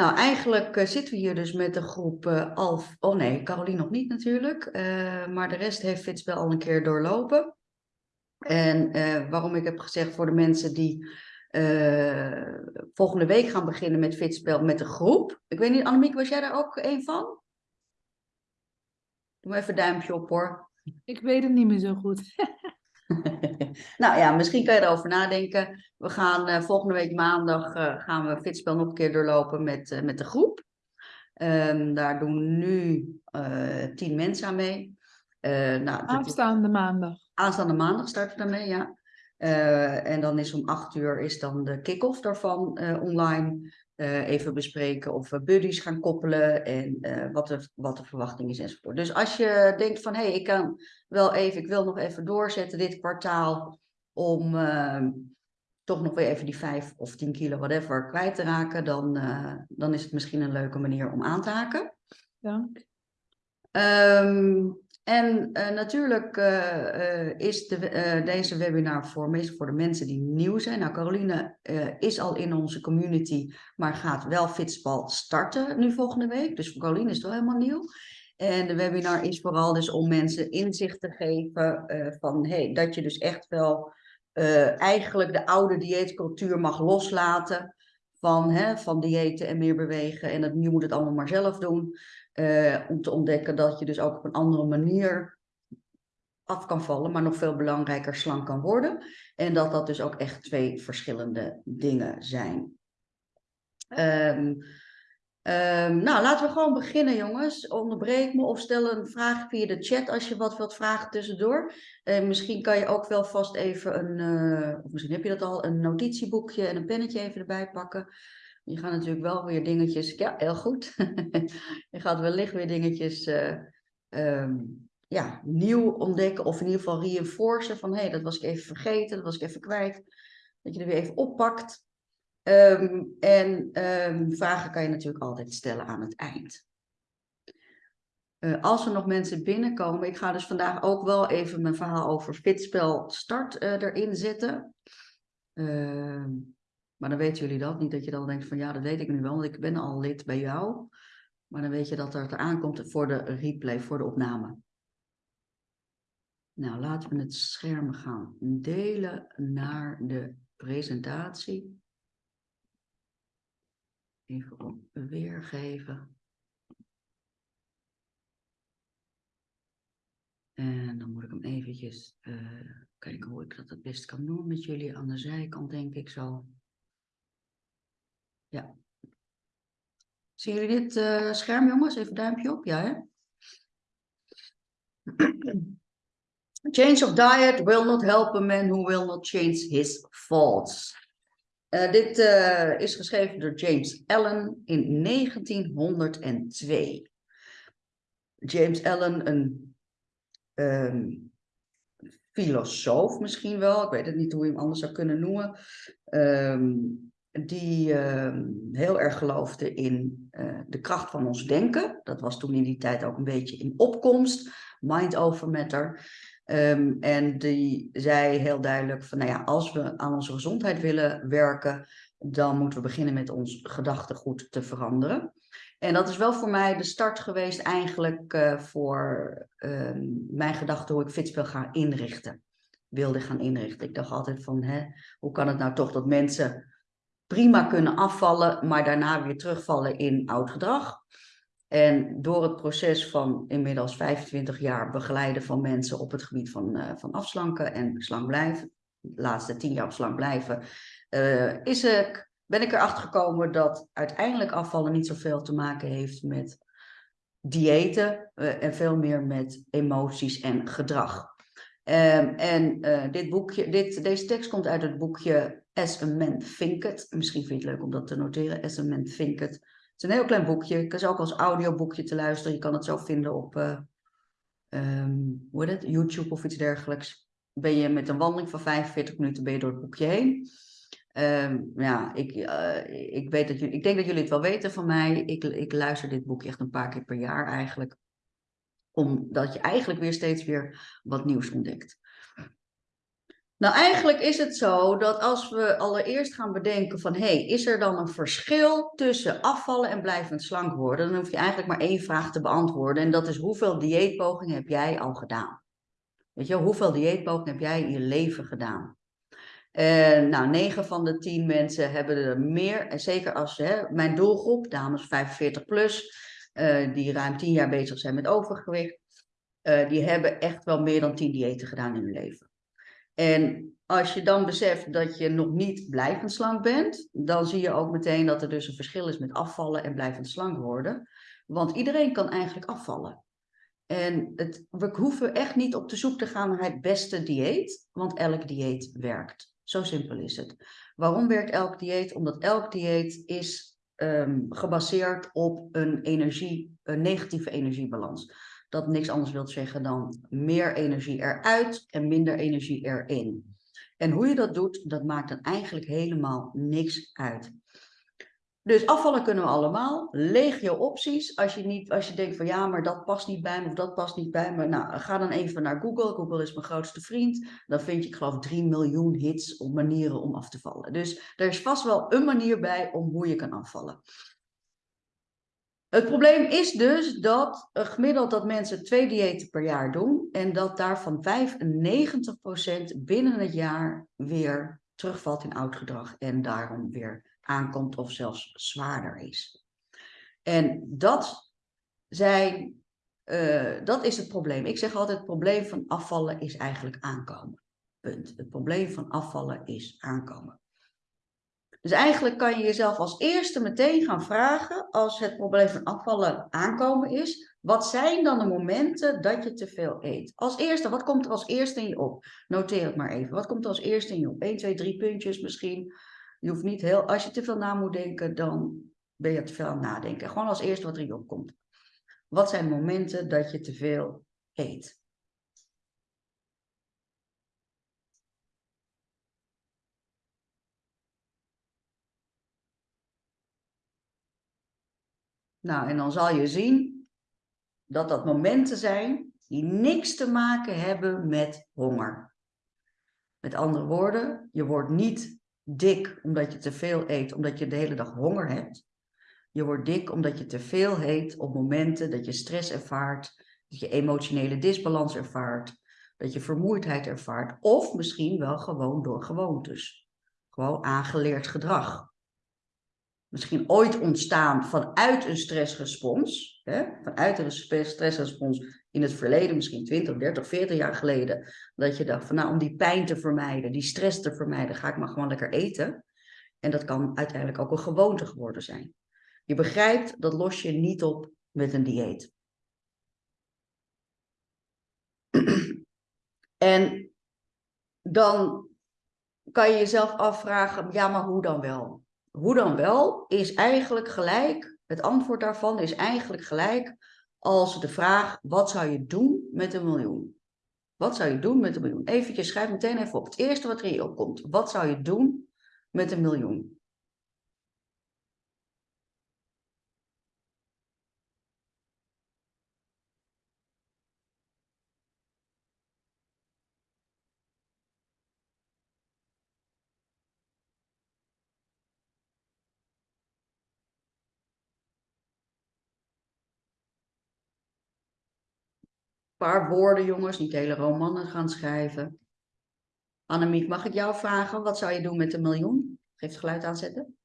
Nou, eigenlijk eh, zitten we hier dus met de groep uh, Alf. Oh nee, Caroline nog niet natuurlijk. Uh, maar de rest heeft Fitspel al een keer doorlopen. En waarom ik heb gezegd voor de mensen die volgende week gaan beginnen met Fitspel met de groep. Ik weet niet, Annemiek, was jij daar ook een van? Doe even een duimpje op hoor. Ik weet het niet meer zo goed. nou ja, misschien kan je erover nadenken. We gaan uh, volgende week maandag uh, gaan we Fitspel nog een keer doorlopen met, uh, met de groep. Um, daar doen nu tien mensen aan mee. nou, aanstaande maandag. Aanstaande maandag starten we daarmee, ja. en dan is om acht uur is dan de kick-off daarvan online. Even bespreken of we buddies gaan koppelen en wat, de, wat de verwachting is enzovoort. Dus als je denkt van, hé, hey, ik kan wel even, ik wil nog even doorzetten dit kwartaal om uh, toch nog weer even die vijf of tien kilo, whatever, kwijt te raken, dan, uh, dan is het misschien een leuke manier om aan te haken. Dank. Um, en uh, natuurlijk uh, is de, deze webinar voor meestal voor de mensen die nieuw zijn. Nou, Caroline is al in onze community, maar gaat wel Fitspal starten nu volgende week. Dus voor Caroline is het wel helemaal nieuw. En de webinar is vooral dus om mensen inzicht te geven van hey, dat je dus echt wel eigenlijk de oude dieetcultuur mag loslaten. Van, hè, van diëten en meer bewegen en het, nu moet het allemaal maar zelf doen. Uh, om te ontdekken dat je dus ook op een andere manier af kan vallen, maar nog veel belangrijker slank kan worden. En dat dat dus ook echt twee verschillende dingen zijn. Um, Um, nou, laten we gewoon beginnen, jongens. Onderbreek me of stel een vraag via de chat als je wat wilt vragen tussendoor. Misschien kan je ook wel vast even een, uh, of misschien heb je dat al, een notitieboekje en een pennetje even erbij pakken. Je gaat natuurlijk wel weer dingetjes, ja, heel goed. je gaat wellicht weer dingetjes uh, um, ja, nieuw ontdekken of in ieder geval reinforcen van hé, hey, dat was ik even vergeten, dat was ik even kwijt. Dat je er weer even oppakt. Um, en um, vragen kan je natuurlijk altijd stellen aan het eind. Uh, als er nog mensen binnenkomen, ik ga dus vandaag ook wel even mijn verhaal over Fitspel Start uh, erin zetten. Uh, maar dan weten jullie dat, niet dat je dan denkt van ja, dat weet ik nu wel, want ik ben al lid bij jou. Maar dan weet je dat er aankomt voor de replay, voor de opname. Nou, laten we het scherm gaan delen naar de presentatie even op weergeven. En dan moet ik hem eventjes uh, kijken hoe ik dat het best kan doen met jullie aan de zijkant, denk ik zo. Ja. Zien jullie dit uh, scherm, jongens? Even duimpje op, ja hè? Change of diet will not help a man who will not change his faults. Uh, dit uh, is geschreven door James Allen in 1902. James Allen, een um, filosoof misschien wel, ik weet het niet hoe je hem anders zou kunnen noemen, um, die um, heel erg geloofde in uh, de kracht van ons denken. Dat was toen in die tijd ook een beetje in opkomst, mind over matter. Um, en die zei heel duidelijk van, nou ja, als we aan onze gezondheid willen werken, dan moeten we beginnen met ons gedachtegoed te veranderen. En dat is wel voor mij de start geweest eigenlijk uh, voor um, mijn gedachte hoe ik Fitspel ga inrichten. Wilde gaan inrichten. Ik dacht altijd van, hè, hoe kan het nou toch dat mensen prima kunnen afvallen, maar daarna weer terugvallen in oud gedrag. En door het proces van inmiddels 25 jaar begeleiden van mensen op het gebied van, uh, van afslanken en slank blijven, de laatste 10 jaar op slank blijven, uh, is ik, ben ik erachter gekomen dat uiteindelijk afvallen niet zoveel te maken heeft met diëten uh, en veel meer met emoties en gedrag. Um, en dit boekje, dit, deze tekst komt uit het boekje A Man Thinketh. Misschien vind je het leuk om dat te noteren, As a Man Thinketh is een heel klein boekje. Het ook als audioboekje te luisteren. Je kan het zo vinden op uh, um, hoe heet het? YouTube of iets dergelijks. Ben je met een wandeling van 45 minuten ben je door het boekje heen. Um, ja, ik, uh, ik, weet dat jullie, ik denk dat jullie het wel weten van mij. Ik, ik luister dit boekje echt een paar keer per jaar eigenlijk. Omdat je eigenlijk weer steeds weer wat nieuws ontdekt. Nou, eigenlijk is het zo dat als we allereerst gaan bedenken van, hé, hey, is er dan een verschil tussen afvallen en blijvend slank worden? Dan hoef je eigenlijk maar één vraag te beantwoorden en dat is hoeveel dieetpogingen heb jij al gedaan? Weet je, hoeveel dieetpogingen heb jij in je leven gedaan? En nou, 9 van de 10 mensen hebben er meer, en zeker als hè, mijn doelgroep, dames 45 plus, uh, die ruim 10 jaar bezig zijn met overgewicht, uh, die hebben echt wel meer dan 10 diëten gedaan in hun leven. En als je dan beseft dat je nog niet blijvend slank bent, dan zie je ook meteen dat er dus een verschil is met afvallen en blijvend slank worden. Want iedereen kan eigenlijk afvallen. En het, we hoeven echt niet op de zoek te gaan naar het beste dieet, want elk dieet werkt. Zo simpel is het. Waarom werkt elk dieet? Omdat elk dieet is um, gebaseerd op een, energie, een negatieve energiebalans dat niks anders wil zeggen dan meer energie eruit en minder energie erin. En hoe je dat doet, dat maakt dan eigenlijk helemaal niks uit. Dus afvallen kunnen we allemaal. Leeg je opties. Als je, niet, als je denkt van ja, maar dat past niet bij me of dat past niet bij me. Nou, ga dan even naar Google. Google is mijn grootste vriend. Dan vind je, ik geloof, 3 miljoen hits op manieren om af te vallen. Dus er is vast wel een manier bij om hoe je kan afvallen. Het probleem is dus dat gemiddeld dat mensen twee diëten per jaar doen en dat daarvan 95% binnen het jaar weer terugvalt in oud gedrag en daarom weer aankomt of zelfs zwaarder is. En dat, zijn, uh, dat is het probleem. Ik zeg altijd, het probleem van afvallen is eigenlijk aankomen. Punt. Het probleem van afvallen is aankomen. Dus eigenlijk kan je jezelf als eerste meteen gaan vragen, als het probleem van afvallen aankomen is, wat zijn dan de momenten dat je te veel eet? Als eerste, wat komt er als eerste in je op? Noteer het maar even. Wat komt er als eerste in je op? 1, 2, 3 puntjes misschien. Je hoeft niet heel, als je te veel na moet denken, dan ben je te veel aan het nadenken. Gewoon als eerste wat er in je opkomt. Wat zijn momenten dat je te veel eet? Nou, en dan zal je zien dat dat momenten zijn die niks te maken hebben met honger. Met andere woorden, je wordt niet dik omdat je te veel eet, omdat je de hele dag honger hebt. Je wordt dik omdat je te veel eet op momenten dat je stress ervaart, dat je emotionele disbalans ervaart, dat je vermoeidheid ervaart, of misschien wel gewoon door gewoontes. Gewoon aangeleerd gedrag misschien ooit ontstaan vanuit een stressrespons. Hè? Vanuit een stressrespons in het verleden, misschien 20, 30, 40 jaar geleden. Dat je dacht van nou, om die pijn te vermijden, die stress te vermijden, ga ik maar gewoon lekker eten. En dat kan uiteindelijk ook een gewoonte geworden zijn. Je begrijpt, dat los je niet op met een dieet. En dan kan je jezelf afvragen, ja, maar hoe dan wel? Hoe dan wel, is eigenlijk gelijk, het antwoord daarvan is eigenlijk gelijk als de vraag, wat zou je doen met een miljoen? Wat zou je doen met een miljoen? Eventjes, schrijf meteen even op. Het eerste wat er in je opkomt. Wat zou je doen met een miljoen? Paar woorden, jongens, niet hele romanen gaan schrijven. Annemiek, mag ik jou vragen, wat zou je doen met een miljoen? Geef het geluid aanzetten.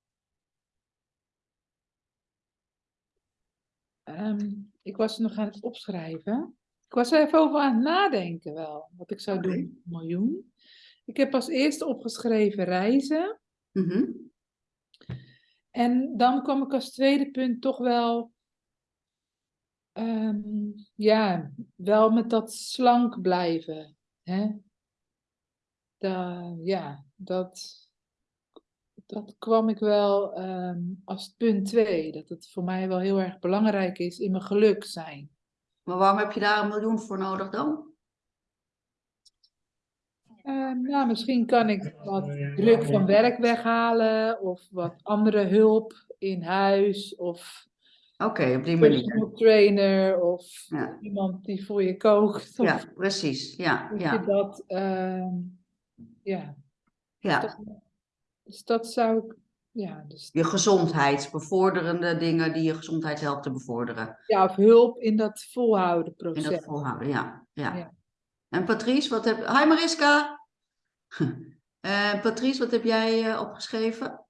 Um, ik was nog aan het opschrijven. Ik was er even over aan het nadenken wel, wat ik zou doen met een miljoen. Ik heb als eerste opgeschreven reizen. Mm -hmm. En dan kwam ik als tweede punt toch wel Um, ja, wel met dat slank blijven. Hè? Ja, dat, dat kwam ik wel um, als punt twee. Dat het voor mij wel heel erg belangrijk is in mijn geluk zijn. Maar waarom heb je daar een miljoen voor nodig dan? Uh, nou, misschien kan ik wat druk van werk weghalen of wat andere hulp in huis of Oké, op die manier. Een trainer of iemand die voor je kookt. Ja, precies. Ja, ja. je dat uh, Ja. Ja. Dus dat, dus dat zou ik, ja. Dus, Je gezondheidsbevorderende dingen die je gezondheid helpt te bevorderen. ja, of hulp in dat volhouden In proces. dat volhouden, ja. ja. Ja. En Patrice, wat heb... Hi Mariska! Eh, Patrice, wat heb jij eh, opgeschreven?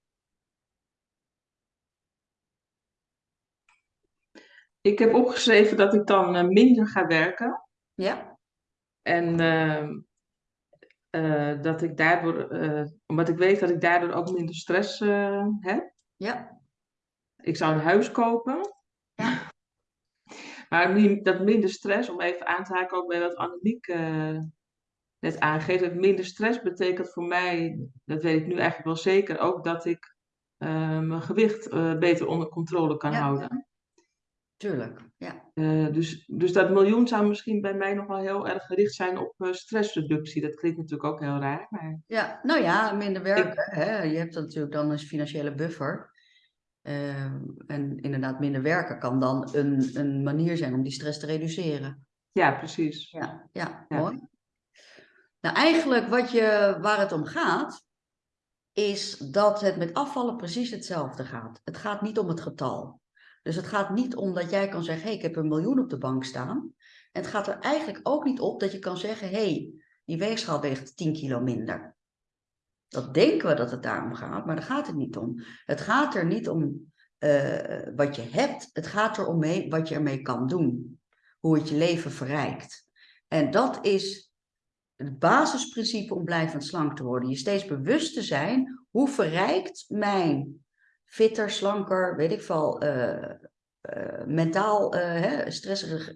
Ik heb opgeschreven dat ik dan eh, minder ga werken. Ja? En ehm, eh, dat ik daardoor, eh, omdat ik weet dat ik daardoor ook minder stress heb. Ja? Ik zou een huis kopen. Ja. Maar dat minder stress, om even aan te haken ook bij wat Annemiek net aangeeft, dat minder stress betekent voor mij, dat weet ik nu eigenlijk wel zeker, ook dat ik mijn gewicht beter onder controle kan Ja. houden. Tuurlijk, ja. Eh, dus, dus dat miljoen zou misschien bij mij nog wel heel erg gericht zijn op eh, stressreductie. Dat klinkt natuurlijk ook heel raar, maar Ja, nou ja, minder werken. Hè? Je hebt dan natuurlijk dan een financiële buffer. Ehm, en inderdaad, minder werken kan dan een, een manier zijn om die stress te reduceren. ja, precies. Ja, ja, Ja. mooi. Nou, eigenlijk wat je, waar het om gaat, is dat het met afvallen precies hetzelfde gaat. Het gaat niet om het getal. Dus het gaat niet om dat jij kan zeggen, hé, ik heb een miljoen op de bank staan. En het gaat er eigenlijk ook niet op dat je kan zeggen, hé, hey, die weegschaal weegt 10 kilo minder. Dat denken we dat het daarom gaat, maar daar gaat het niet om. Het gaat er niet om eh, wat je hebt, het gaat er om mee, wat je ermee kan doen. Hoe het je leven verrijkt. En dat is het basisprincipe om blijvend slank te worden. Je steeds bewust te zijn, hoe verrijkt mijn fitter, slanker, weet ik veel, eh, eh, mentaal eh, hè, stressig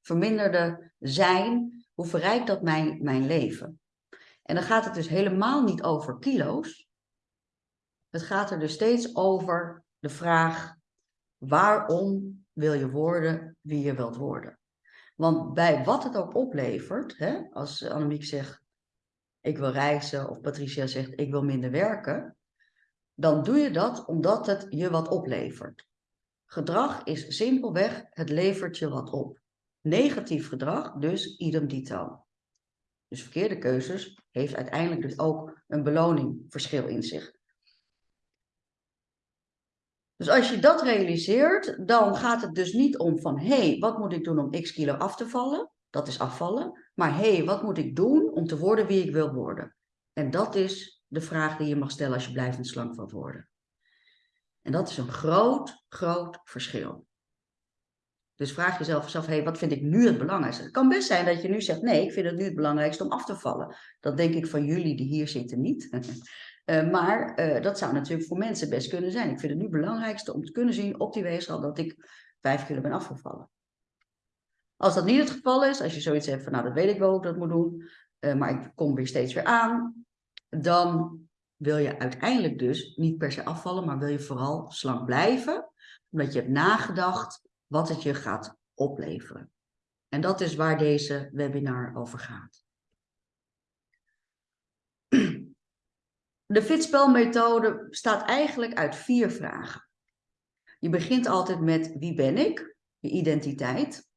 verminderde zijn, hoe verrijkt dat mijn, mijn leven? En dan gaat het dus helemaal niet over kilo's. Het gaat er dus steeds over de vraag, waarom wil je worden wie je wilt worden? Want bij wat het ook oplevert, hè, als Annemiek zegt, ik wil reizen, of Patricia zegt, ik wil minder werken, dan doe je dat omdat het je wat oplevert. Gedrag is simpelweg, het levert je wat op. Negatief gedrag, dus idem dito. Dus verkeerde keuzes heeft uiteindelijk dus ook een beloningverschil in zich. Dus als je dat realiseert, dan gaat het dus niet om van hé, hey, wat moet ik doen om x kilo af te vallen? Dat is afvallen. Maar hé, hey, wat moet ik doen om te worden wie ik wil worden? En dat is de vraag die je mag stellen als je blijvend slank wilt worden. En dat is een groot, groot verschil. Dus vraag jezelf af, hey, wat vind ik nu het belangrijkste? Het kan best zijn dat je nu zegt, nee, ik vind het nu het belangrijkste om af te vallen. Dat denk ik van jullie die hier zitten niet. Uh, maar uh, dat zou natuurlijk voor mensen best kunnen zijn. Ik vind het nu het belangrijkste om te kunnen zien op die weegschaal dat ik 5 kilo ben afgevallen. Als dat niet het geval is, als je zoiets hebt van nou dat weet ik wel hoe ik dat moet doen, uh, maar ik kom weer steeds weer aan, dan wil je uiteindelijk dus niet per se afvallen, maar wil je vooral slank blijven, omdat je hebt nagedacht wat het je gaat opleveren. En dat is waar deze webinar over gaat. De fitspelmethode bestaat eigenlijk uit vier vragen. Je begint altijd met wie ben ik, je identiteit.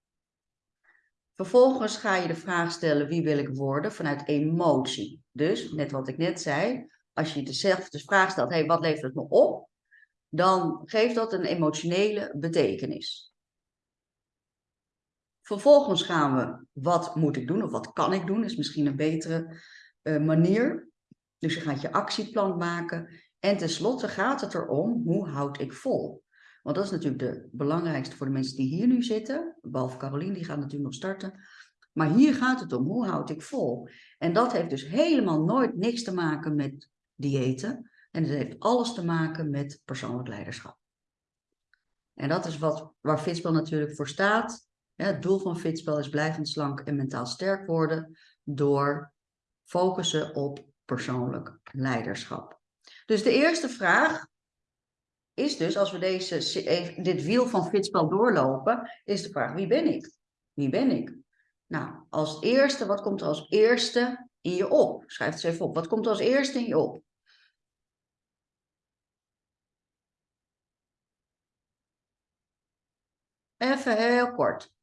Vervolgens ga je de vraag stellen wie wil ik worden vanuit emotie. Dus, net wat ik net zei, als je jezelf de vraag stelt, hey, wat levert het me op? Dan geeft dat een emotionele betekenis. Vervolgens gaan we, wat moet ik doen of wat kan ik doen, is misschien een betere uh, manier. Dus je gaat je actieplan maken. En tenslotte gaat het erom, hoe houd ik vol? Want dat is natuurlijk de belangrijkste voor de mensen die hier nu zitten. Behalve Carolien, die gaat natuurlijk nog starten. Maar hier gaat het om, hoe houd ik vol? En dat heeft dus helemaal nooit niks te maken met diëten. En het heeft alles te maken met persoonlijk leiderschap. En dat is wat, waar Fitspel natuurlijk voor staat. Het doel van Fitspel is blijvend slank en mentaal sterk worden door focussen op persoonlijk leiderschap. Dus de eerste vraag is dus, als we deze, dit wiel van Fitspel doorlopen, is de vraag, wie ben ik? Wie ben ik? Nou, als eerste, wat komt er als eerste in je op? Schrijf het eens even op. Wat komt er als eerste in je op? Even heel kort.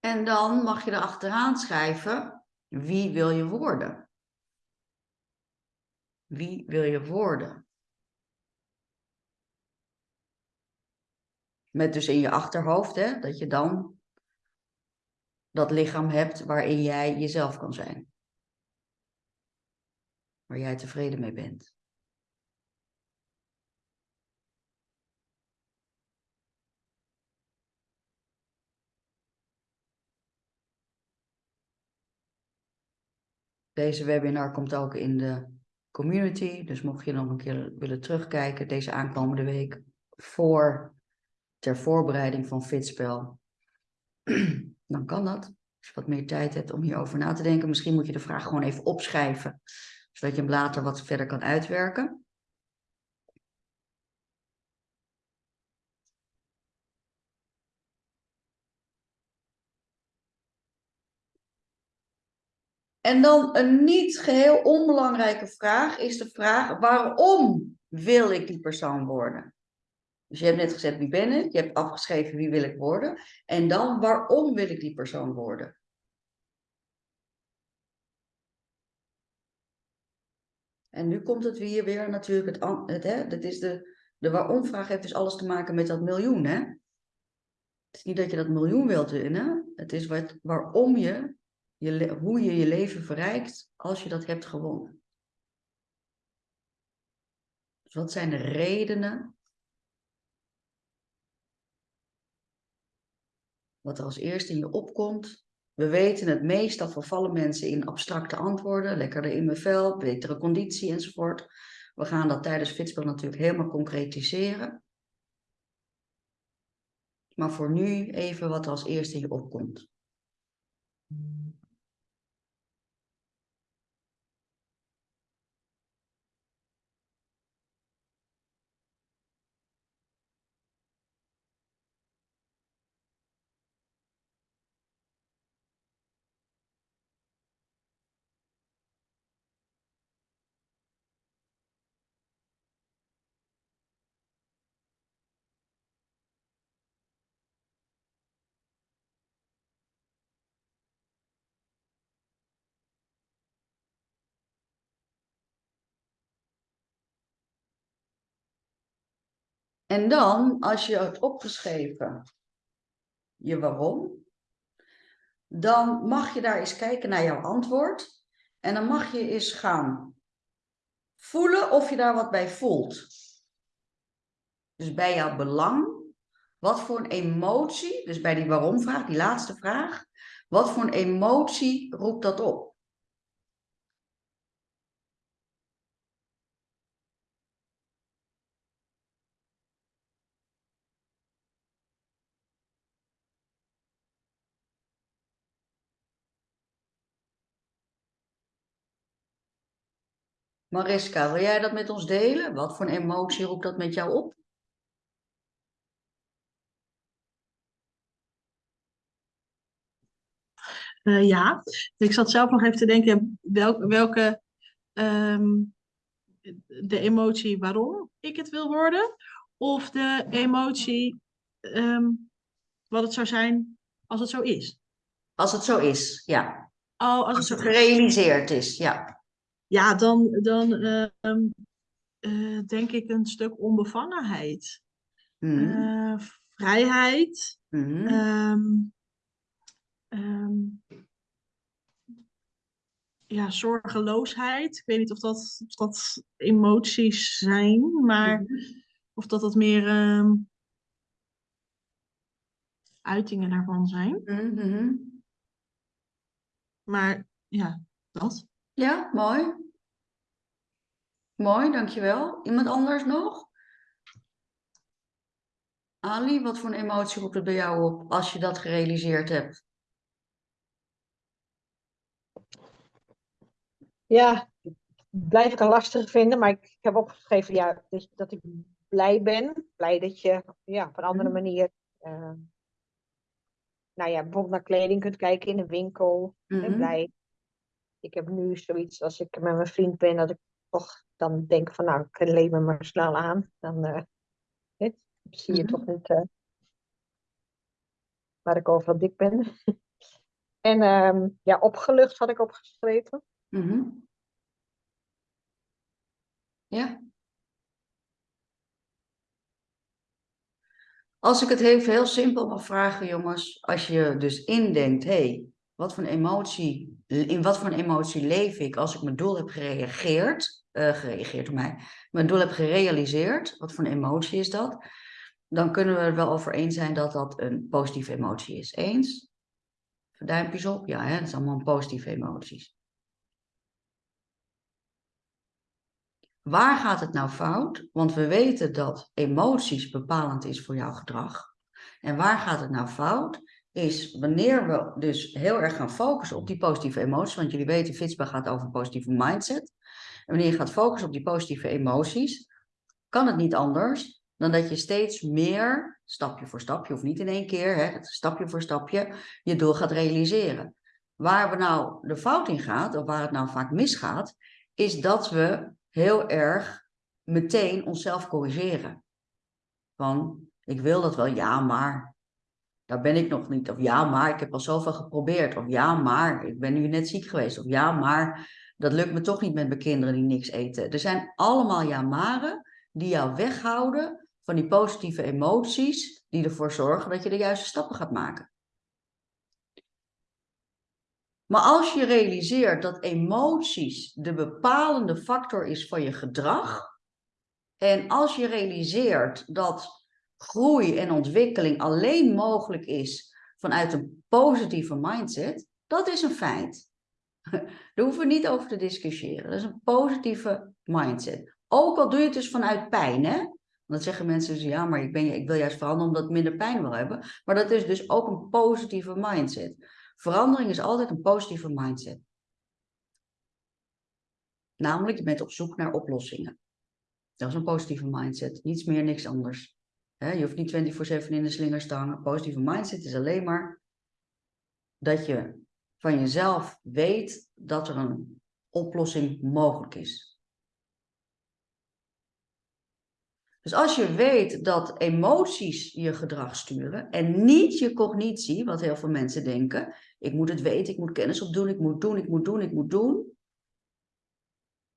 En dan mag je er achteraan schrijven, wie wil je worden? Wie wil je worden? Met dus in je achterhoofd, hè, dat je dan dat lichaam hebt waarin jij jezelf kan zijn. Waar jij tevreden mee bent. Deze webinar komt ook in de community. Dus mocht je nog een keer willen terugkijken deze aankomende week voor ter voorbereiding van Fitspel, dan kan dat. Als je wat meer tijd hebt om hierover na te denken, misschien moet je de vraag gewoon even opschrijven, zodat je hem later wat verder kan uitwerken. En dan een niet geheel onbelangrijke vraag is de vraag: waarom wil ik die persoon worden? Dus je hebt net gezegd wie ben ik, je hebt afgeschreven wie wil ik worden. En dan waarom wil ik die persoon worden? En nu komt het weer, weer natuurlijk, het, het, hè, dat is de, de waarom-vraag heeft dus alles te maken met dat miljoen. Hè? Het is niet dat je dat miljoen wilt winnen, het is wat, waarom je, hoe je je leven verrijkt als je dat hebt gewonnen. Dus wat zijn de redenen wat er als eerste in je opkomt. We weten het meestal vervallen mensen in abstracte antwoorden, lekkerder in mijn vel, betere conditie enzovoort. We gaan dat tijdens Fitspel natuurlijk helemaal concretiseren. Maar voor nu even wat er als eerste in je opkomt. En dan, als je hebt opgeschreven je waarom, dan mag je daar eens kijken naar jouw antwoord. En dan mag je eens gaan voelen of je daar wat bij voelt. Dus bij jouw belang, wat voor een emotie, dus bij die waarom-vraag, die laatste vraag, wat voor een emotie roept dat op? Mariska, wil jij dat met ons delen? Wat voor een emotie roept dat met jou op? Uh, ja, ik zat zelf nog even te denken welke, welke um, de emotie waarom ik het wil worden, of de emotie um, wat het zou zijn als het zo is. Als het zo is, ja. Oh, als, als het, het gerealiseerd is, ja. Ja, dan, dan uh, uh, denk ik een stuk onbevangenheid. Mm. Uh, vrijheid. Mm. Um, um, ja, zorgeloosheid. Ik weet niet of dat, of dat emoties zijn, maar mm. of dat dat meer um, uitingen daarvan zijn. -hmm. Maar ja, dat. Ja, mooi. Mooi, dankjewel. Iemand anders nog? Ali, wat voor een emotie roept het bij jou op als je dat gerealiseerd hebt? Ja, blijf ik een lastig vinden, maar ik heb opgeschreven ja, dus dat ik blij ben. Blij dat je ja, op een andere manier uh, nou ja, bijvoorbeeld naar kleding kunt kijken in een winkel. Mhm. En blij ik heb nu zoiets als ik met mijn vriend ben, dat ik toch dan denk van nou, ik leef me maar snel aan. Dan uh, zie je Mhm. toch niet uh, waar ik overal dik ben. En ehm, ja, opgelucht had ik opgeschreven. Mhm. Ja. Als ik het even heel simpel mag vragen, jongens. Als je dus indenkt, hé, hey, wat voor emotie, in wat voor een emotie leef ik als ik mijn doel heb gereageerd, uh, gereageerd door mij, mijn doel heb gerealiseerd, wat voor emotie is dat? Dan kunnen we er wel over eens zijn dat dat een positieve emotie is. Eens? Duimpjes op? Ja, hè? dat allemaal positieve emoties. Waar gaat het nou fout? Want we weten dat emoties bepalend is voor jouw gedrag. En waar gaat het nou fout? Is wanneer we dus heel erg gaan focussen op die positieve emoties. Want jullie weten, Fitsba gaat over positieve mindset. En wanneer je gaat focussen op die positieve emoties, kan het niet anders dan dat je steeds meer, stapje voor stapje, of niet in één keer, hè, stapje voor stapje, je doel gaat realiseren. Waar we nou de fout in gaat, of waar het nou vaak misgaat, is dat we heel erg meteen onszelf corrigeren. Van, ik wil dat wel, ja, maar daar ben ik nog niet. Of ja, maar ik heb al zoveel geprobeerd. Of ja, maar ik ben nu net ziek geweest. Of ja, maar dat lukt me toch niet met mijn kinderen die niks eten. Er zijn allemaal ja, maren die jou weghouden van die positieve emoties die ervoor zorgen dat je de juiste stappen gaat maken. Maar als je realiseert dat emoties de bepalende factor is van je gedrag, en als je realiseert dat groei en ontwikkeling alleen mogelijk is vanuit een positieve mindset, dat is een feit. Daar hoeven we niet over te discussiëren. Dat is een positieve mindset. Ook al doe je het dus vanuit pijn, hè? Dan zeggen mensen dus, ja, maar ik, ben, ik wil juist veranderen omdat ik minder pijn wil hebben. Maar dat is dus ook een positieve mindset. Verandering is altijd een positieve mindset. Namelijk, je bent op zoek naar oplossingen. Dat is een positieve mindset. Niets meer, niks anders. Je hoeft niet 24-7 in de slingers te hangen. Positieve mindset is alleen maar dat je van jezelf weet dat er een oplossing mogelijk is. Dus als je weet dat emoties je gedrag sturen en niet je cognitie, wat heel veel mensen denken, ik moet het weten, ik moet kennis opdoen, ik moet doen, ik moet doen, ik moet doen.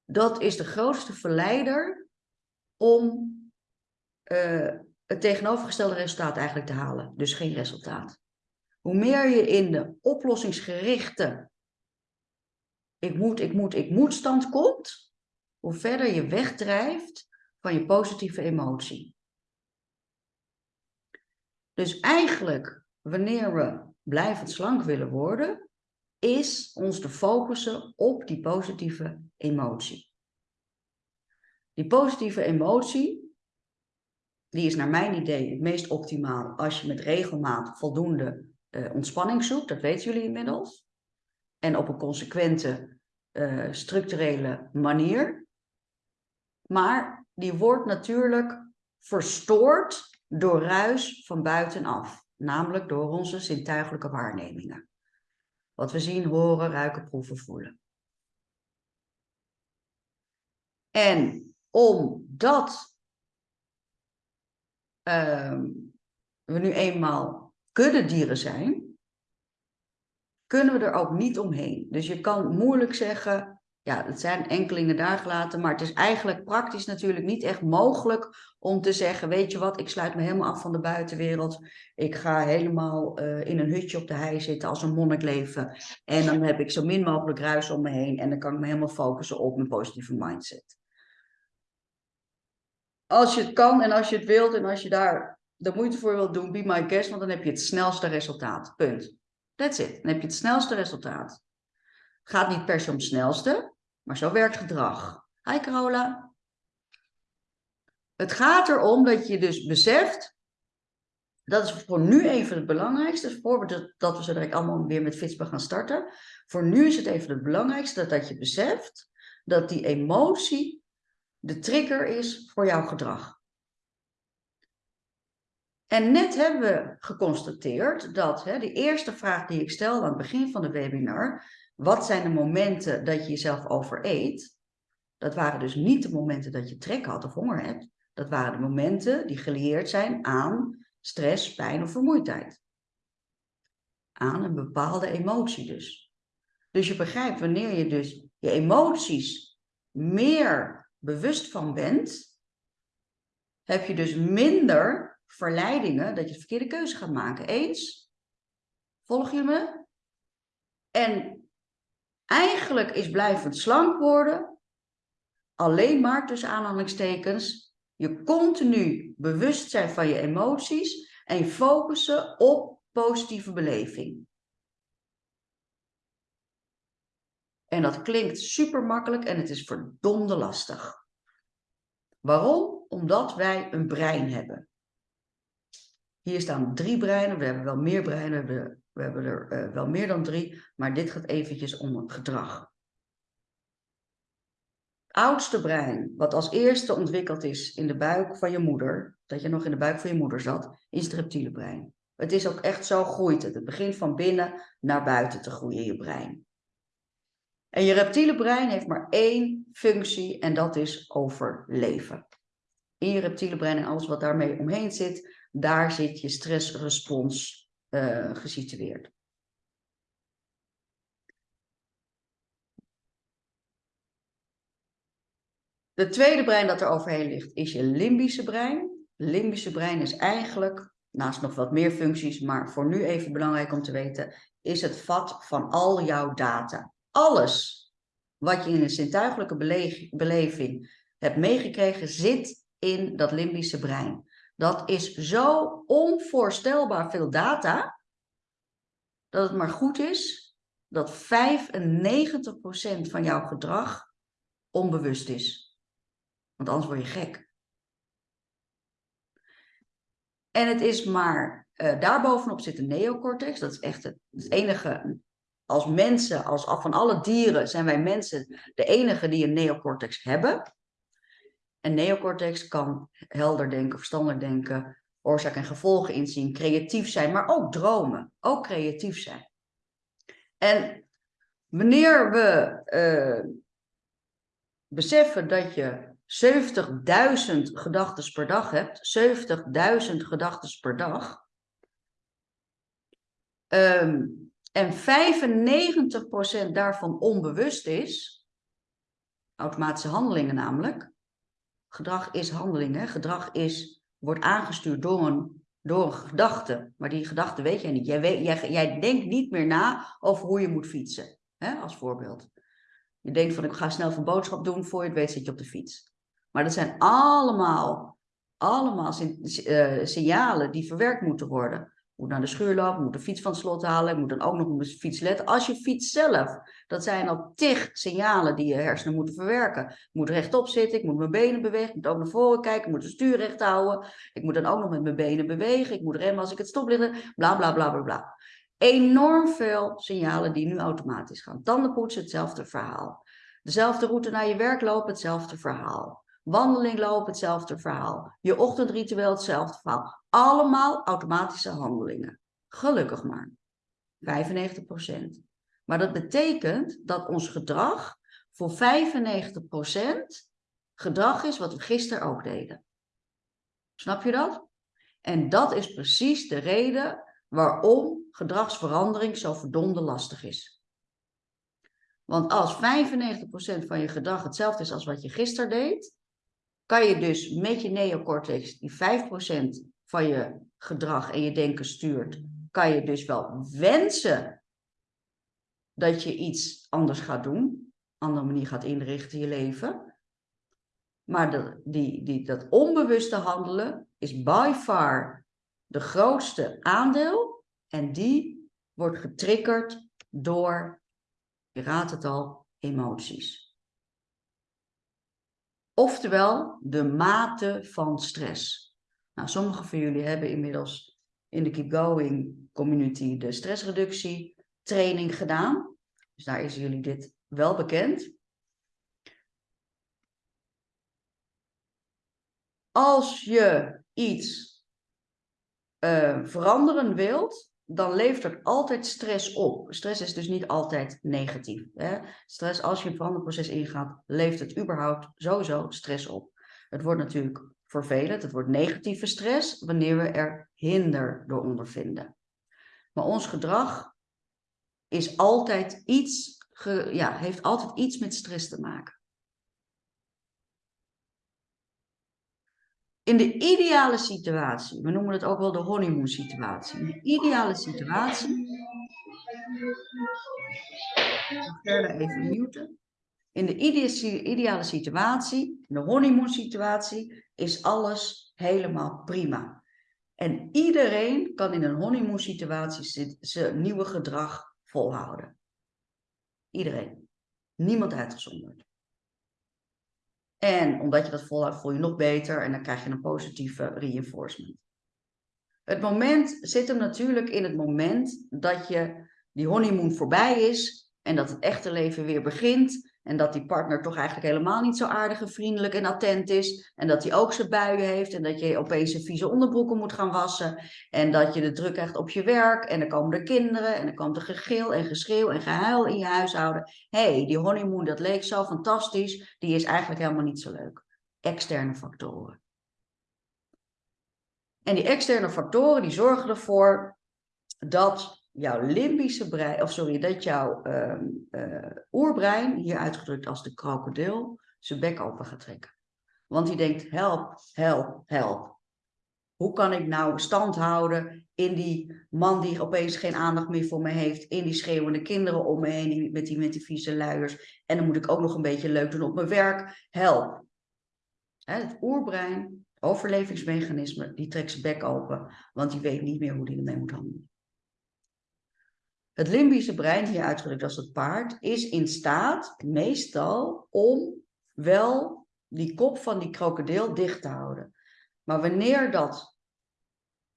Dat is de grootste verleider om uh, het tegenovergestelde resultaat eigenlijk te halen. Dus geen resultaat. Hoe meer je in de oplossingsgerichte ik moet, ik moet, ik moet stand komt, hoe verder je wegdrijft van je positieve emotie. Dus eigenlijk, wanneer we blijvend slank willen worden, is ons te focussen op die positieve emotie. Die positieve emotie, die is naar mijn idee het meest optimaal als je met regelmaat voldoende uh, ontspanning zoekt, dat weten jullie inmiddels. En op een consequente, uh, structurele manier. Maar die wordt natuurlijk verstoord door ruis van buitenaf, namelijk door onze zintuigelijke waarnemingen. Wat we zien, horen, ruiken, proeven, voelen. En omdat uh, we nu eenmaal kuddedieren zijn, kunnen we er ook niet omheen. Dus je kan moeilijk zeggen, ja, het zijn enkelingen daar gelaten, maar het is eigenlijk praktisch natuurlijk niet echt mogelijk om te zeggen, weet je wat, ik sluit me helemaal af van de buitenwereld. Ik ga helemaal uh, in een hutje op de hei zitten als een monnik leven. En dan heb ik zo min mogelijk ruis om me heen en dan kan ik me helemaal focussen op mijn positieve mindset. Als je het kan en als je het wilt en als je daar de moeite voor wilt doen, be my guest, want dan heb je het snelste resultaat. Punt. That's it. Dan heb je het snelste resultaat. Gaat niet per se om snelste, maar zo werkt gedrag. Hi Carola. Het gaat erom dat je dus beseft, dat is voor nu even het belangrijkste, voor we dat we zo direct allemaal weer met Fitsba gaan starten. Voor nu is het even het belangrijkste dat, dat je beseft dat die emotie de trigger is voor jouw gedrag. En net hebben we geconstateerd dat hè, de eerste vraag die ik stelde aan het begin van de webinar, wat zijn de momenten dat je jezelf overeet? Dat waren dus niet de momenten dat je trek had of honger hebt. Dat waren de momenten die gelieerd zijn aan stress, pijn of vermoeidheid. aan een bepaalde emotie dus. Dus je begrijpt wanneer je dus je emoties meer bewust van bent, heb je dus minder verleidingen dat je de verkeerde keuze gaat maken. Eens? Volg je me? En eigenlijk is blijvend slank worden alleen maar tussen aanhalingstekens je continu bewust zijn van je emoties en focussen op positieve beleving. En dat klinkt super makkelijk en het is verdomde lastig. Waarom? Omdat wij een brein hebben. Hier staan drie breinen, we hebben wel meer breinen, we we hebben er uh, wel meer dan drie, maar dit gaat eventjes om het gedrag. Oudste brein, wat als eerste ontwikkeld is in de buik van je moeder, dat je nog in de buik van je moeder zat, is het reptiele brein. Het is ook echt zo groeit het. Het begint van binnen naar buiten te groeien, je brein. En je reptiele brein heeft maar één functie en dat is overleven. In je reptiele brein en alles wat daarmee omheen zit, daar zit je stressrespons uh, gesitueerd. De tweede brein dat er overheen ligt is je limbische brein. Limbische brein is eigenlijk, naast nog wat meer functies, maar voor nu even belangrijk om te weten, is het vat van al jouw data. Alles wat je in een zintuigelijke beleving hebt meegekregen, zit in dat limbische brein. Dat is zo onvoorstelbaar veel data, dat het maar goed is dat 95% van jouw gedrag onbewust is. Want anders word je gek. En het is maar, uh, daarbovenop zit de neocortex, dat is echt het, het enige als mensen, als van alle dieren, zijn wij mensen de enige die een neocortex hebben. En neocortex kan helder denken, verstandig denken, oorzaak en gevolgen inzien, creatief zijn, maar ook dromen, ook creatief zijn. En wanneer we uh, beseffen dat je 70.000 gedachten per dag hebt, 70.000 gedachten per dag, um, en 95% daarvan onbewust is, automatische handelingen namelijk, gedrag is handelingen, gedrag is, wordt aangestuurd door een, door een gedachte, maar die gedachte weet jij niet. Jij, weet, jij, jij denkt niet meer na over hoe je moet fietsen, hè, als voorbeeld. Je denkt van ik ga snel van boodschap doen, voor je het weet zit je op de fiets. Maar dat zijn allemaal, allemaal eh, signalen die verwerkt moeten worden moet naar de schuur lopen, moet de fiets van slot halen, ik moet dan ook nog op de fiets letten. Als je fiets zelf, dat zijn al tig signalen die je hersenen moeten verwerken. Ik moet rechtop zitten, ik moet mijn benen bewegen, ik moet ook naar voren kijken, ik moet het stuur recht houden. Ik moet dan ook nog met mijn benen bewegen, ik moet remmen als ik het stoplicht, bla bla bla bla bla. Enorm veel signalen die nu automatisch gaan. Tandenpoetsen, hetzelfde verhaal. Dezelfde route naar je werk lopen, hetzelfde verhaal. Wandeling lopen, hetzelfde verhaal. Je ochtendritueel, hetzelfde verhaal. Allemaal automatische handelingen. Gelukkig maar. 95%. Maar dat betekent dat ons gedrag voor 95% gedrag is wat we gisteren ook deden. Snap je dat? En dat is precies de reden waarom gedragsverandering zo verdomde lastig is. Want als 95% van je gedrag hetzelfde is als wat je gisteren deed, kan je dus met je neocortex, die 5% van je gedrag en je denken stuurt, kan je dus wel wensen dat je iets anders gaat doen, andere manier gaat inrichten in je leven. Maar dat, die, die, dat onbewuste handelen is by far de grootste aandeel en die wordt getriggerd door, je raadt het al, emoties. Oftewel de mate van stress. Nou, sommige van jullie hebben inmiddels in de Keep Going community de stressreductie training gedaan. Dus daar is jullie dit wel bekend. Als je iets uh, veranderen wilt, dan levert het altijd stress op. Stress is dus niet altijd negatief. Hè? Stress, als je een veranderproces ingaat, levert het überhaupt sowieso stress op. Het wordt natuurlijk vervelend, het wordt negatieve stress wanneer we er hinder door ondervinden. Maar ons gedrag is altijd iets, ja, heeft altijd iets met stress te maken. In de ideale situatie, we noemen het ook wel de honeymoon situatie. De ideale situatie. Gerda even muten. In de ide- ideale situatie, de honeymoon situatie, is alles helemaal prima. En iedereen kan in een honeymoon situatie zijn nieuwe gedrag volhouden. Iedereen. Niemand uitgezonderd. En omdat je dat volhoudt, voel je nog beter en dan krijg je een positieve reinforcement. Het moment zit hem natuurlijk in het moment dat je die honeymoon voorbij is en dat het echte leven weer begint. En dat die partner toch eigenlijk helemaal niet zo aardig en vriendelijk en attent is. En dat hij ook zijn buien heeft. En dat je opeens zijn vieze onderbroeken moet gaan wassen. En dat je de druk krijgt op je werk. En dan komen er kinderen. En dan komt er gegil en geschreeuw en gehuil in je huishouden. Hé, hey, die honeymoon, dat leek zo fantastisch. Die is eigenlijk helemaal niet zo leuk. Externe factoren. En die externe factoren die zorgen ervoor dat jouw limbische brein, of sorry, dat jouw eh, oerbrein, hier uitgedrukt als de krokodil, zijn bek open gaat trekken. Want die denkt, help, help, help. Hoe kan ik nou stand houden in die man die opeens geen aandacht meer voor me heeft, in die schreeuwende kinderen om me heen met, die, met die vieze luiers. En dan moet ik ook nog een beetje leuk doen op mijn werk. Help. Het oerbrein, overlevingsmechanisme, die trekt zijn bek open, want die weet niet meer hoe die ermee moet handelen. Het limbische brein, hier uitgedrukt als het paard, is in staat meestal om wel die kop van die krokodil dicht te houden. Maar wanneer dat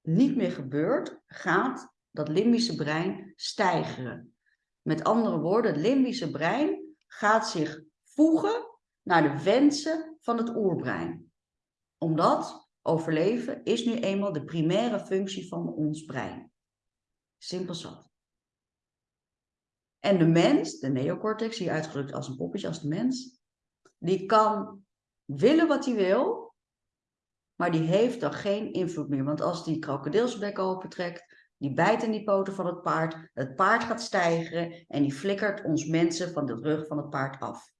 niet meer gebeurt, gaat dat limbische brein stijgeren. Met andere woorden, het limbische brein gaat zich voegen naar de wensen van het oerbrein. Omdat overleven is nu eenmaal de primaire functie van ons brein. Simpel zat. En de mens, de neocortex, hier uitgedrukt als een poppetje, als de mens, die kan willen wat hij wil, maar die heeft dan geen invloed meer. Want als die krokodilsbek opentrekt, die bijt in die poten van het paard, het paard gaat stijgeren en die flikkert ons mensen van de rug van het paard af.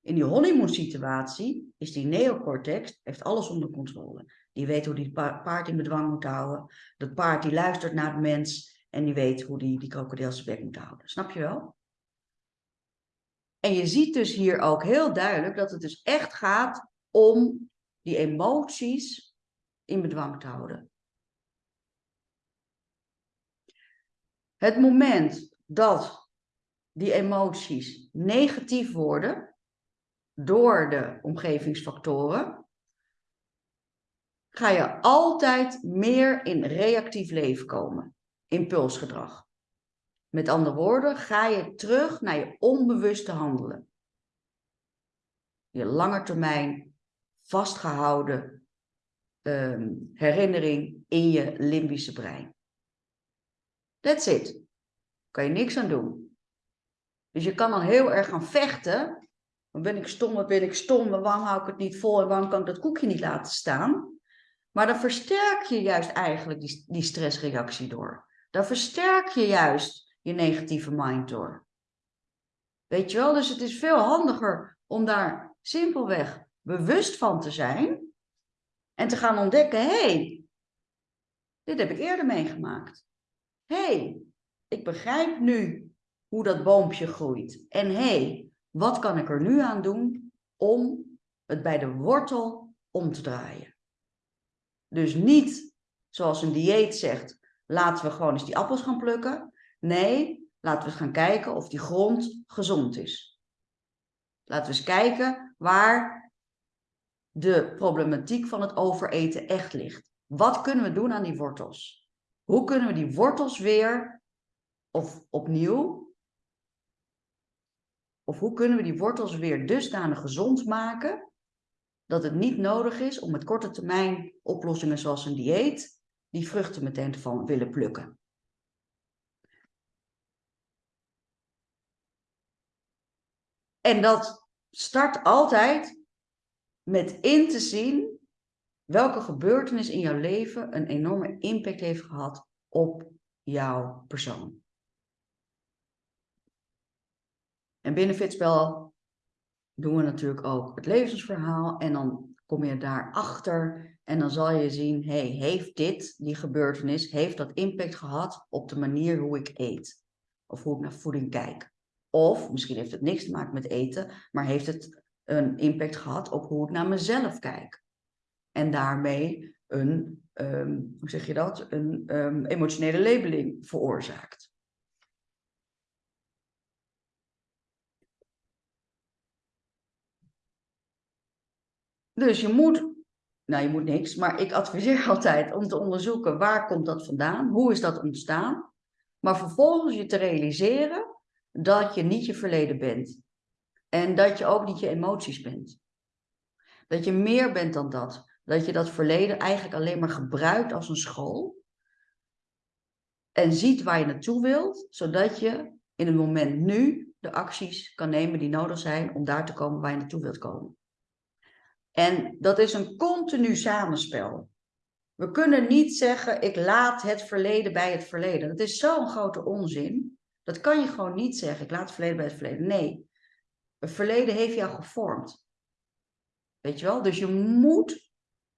In die honeymoon situatie is die neocortex, heeft alles onder controle. Die weet hoe die pa paard in bedwang moet houden. Dat paard die luistert naar het mens en die weet hoe die, die krokodil zijn moet houden. Snap je wel? En je ziet dus hier ook heel duidelijk dat het dus echt gaat om die emoties in bedwang te houden. Het moment dat die emoties negatief worden door de omgevingsfactoren, ga je altijd meer in reactief leven komen impulsgedrag. Met andere woorden, ga je terug naar je onbewuste handelen. Je langetermijn vastgehouden um, herinnering in je limbische brein. That's it. Kan je niks aan doen. Dus je kan dan heel erg gaan vechten. Dan ben ik stom, wat ben ik stom, waarom hou ik het niet vol en waarom kan ik dat koekje niet laten staan? Maar dan versterk je juist eigenlijk die, die stressreactie door. Dan versterk je juist je negatieve mind door. Weet je wel, dus het is veel handiger om daar simpelweg bewust van te zijn en te gaan ontdekken, hey, dit heb ik eerder meegemaakt. Hey, ik begrijp nu hoe dat boompje groeit. En hey, wat kan ik er nu aan doen om het bij de wortel om te draaien? Dus niet zoals een dieet zegt, laten we gewoon eens die appels gaan plukken. Nee, laten we eens gaan kijken of die grond gezond is. Laten we eens kijken waar de problematiek van het overeten echt ligt. Wat kunnen we doen aan die wortels? Hoe kunnen we die wortels weer, of opnieuw, of hoe kunnen we die wortels weer dusdanig gezond maken, dat het niet nodig is om met korte termijn oplossingen zoals een dieet die vruchten meteen van willen plukken. En dat start altijd met in te zien welke gebeurtenis in jouw leven een enorme impact heeft gehad op jouw persoon. En binnen Fitspel doen we natuurlijk ook het levensverhaal en dan kom je daarachter en dan zal je zien, hey, heeft dit, die gebeurtenis, heeft dat impact gehad op de manier hoe ik eet? Of hoe ik naar voeding kijk? Of misschien heeft het niks te maken met eten, maar heeft het een impact gehad op hoe ik naar mezelf kijk? En daarmee een, ehm, hoe zeg je dat, een ehm, emotionele labeling veroorzaakt. Dus je moet, nou je moet niks, maar ik adviseer altijd om te onderzoeken waar komt dat vandaan, hoe is dat ontstaan, maar vervolgens je te realiseren dat je niet je verleden bent en dat je ook niet je emoties bent. Dat je meer bent dan dat. Dat je dat verleden eigenlijk alleen maar gebruikt als een school. En ziet waar je naartoe wilt, zodat je in het moment nu de acties kan nemen die nodig zijn om daar te komen waar je naartoe wilt komen. En dat is een continu samenspel. We kunnen niet zeggen, ik laat het verleden bij het verleden. Dat is zo'n grote onzin. Dat kan je gewoon niet zeggen, ik laat het verleden bij het verleden. Nee, het verleden heeft jou gevormd. Weet je wel? Dus je moet,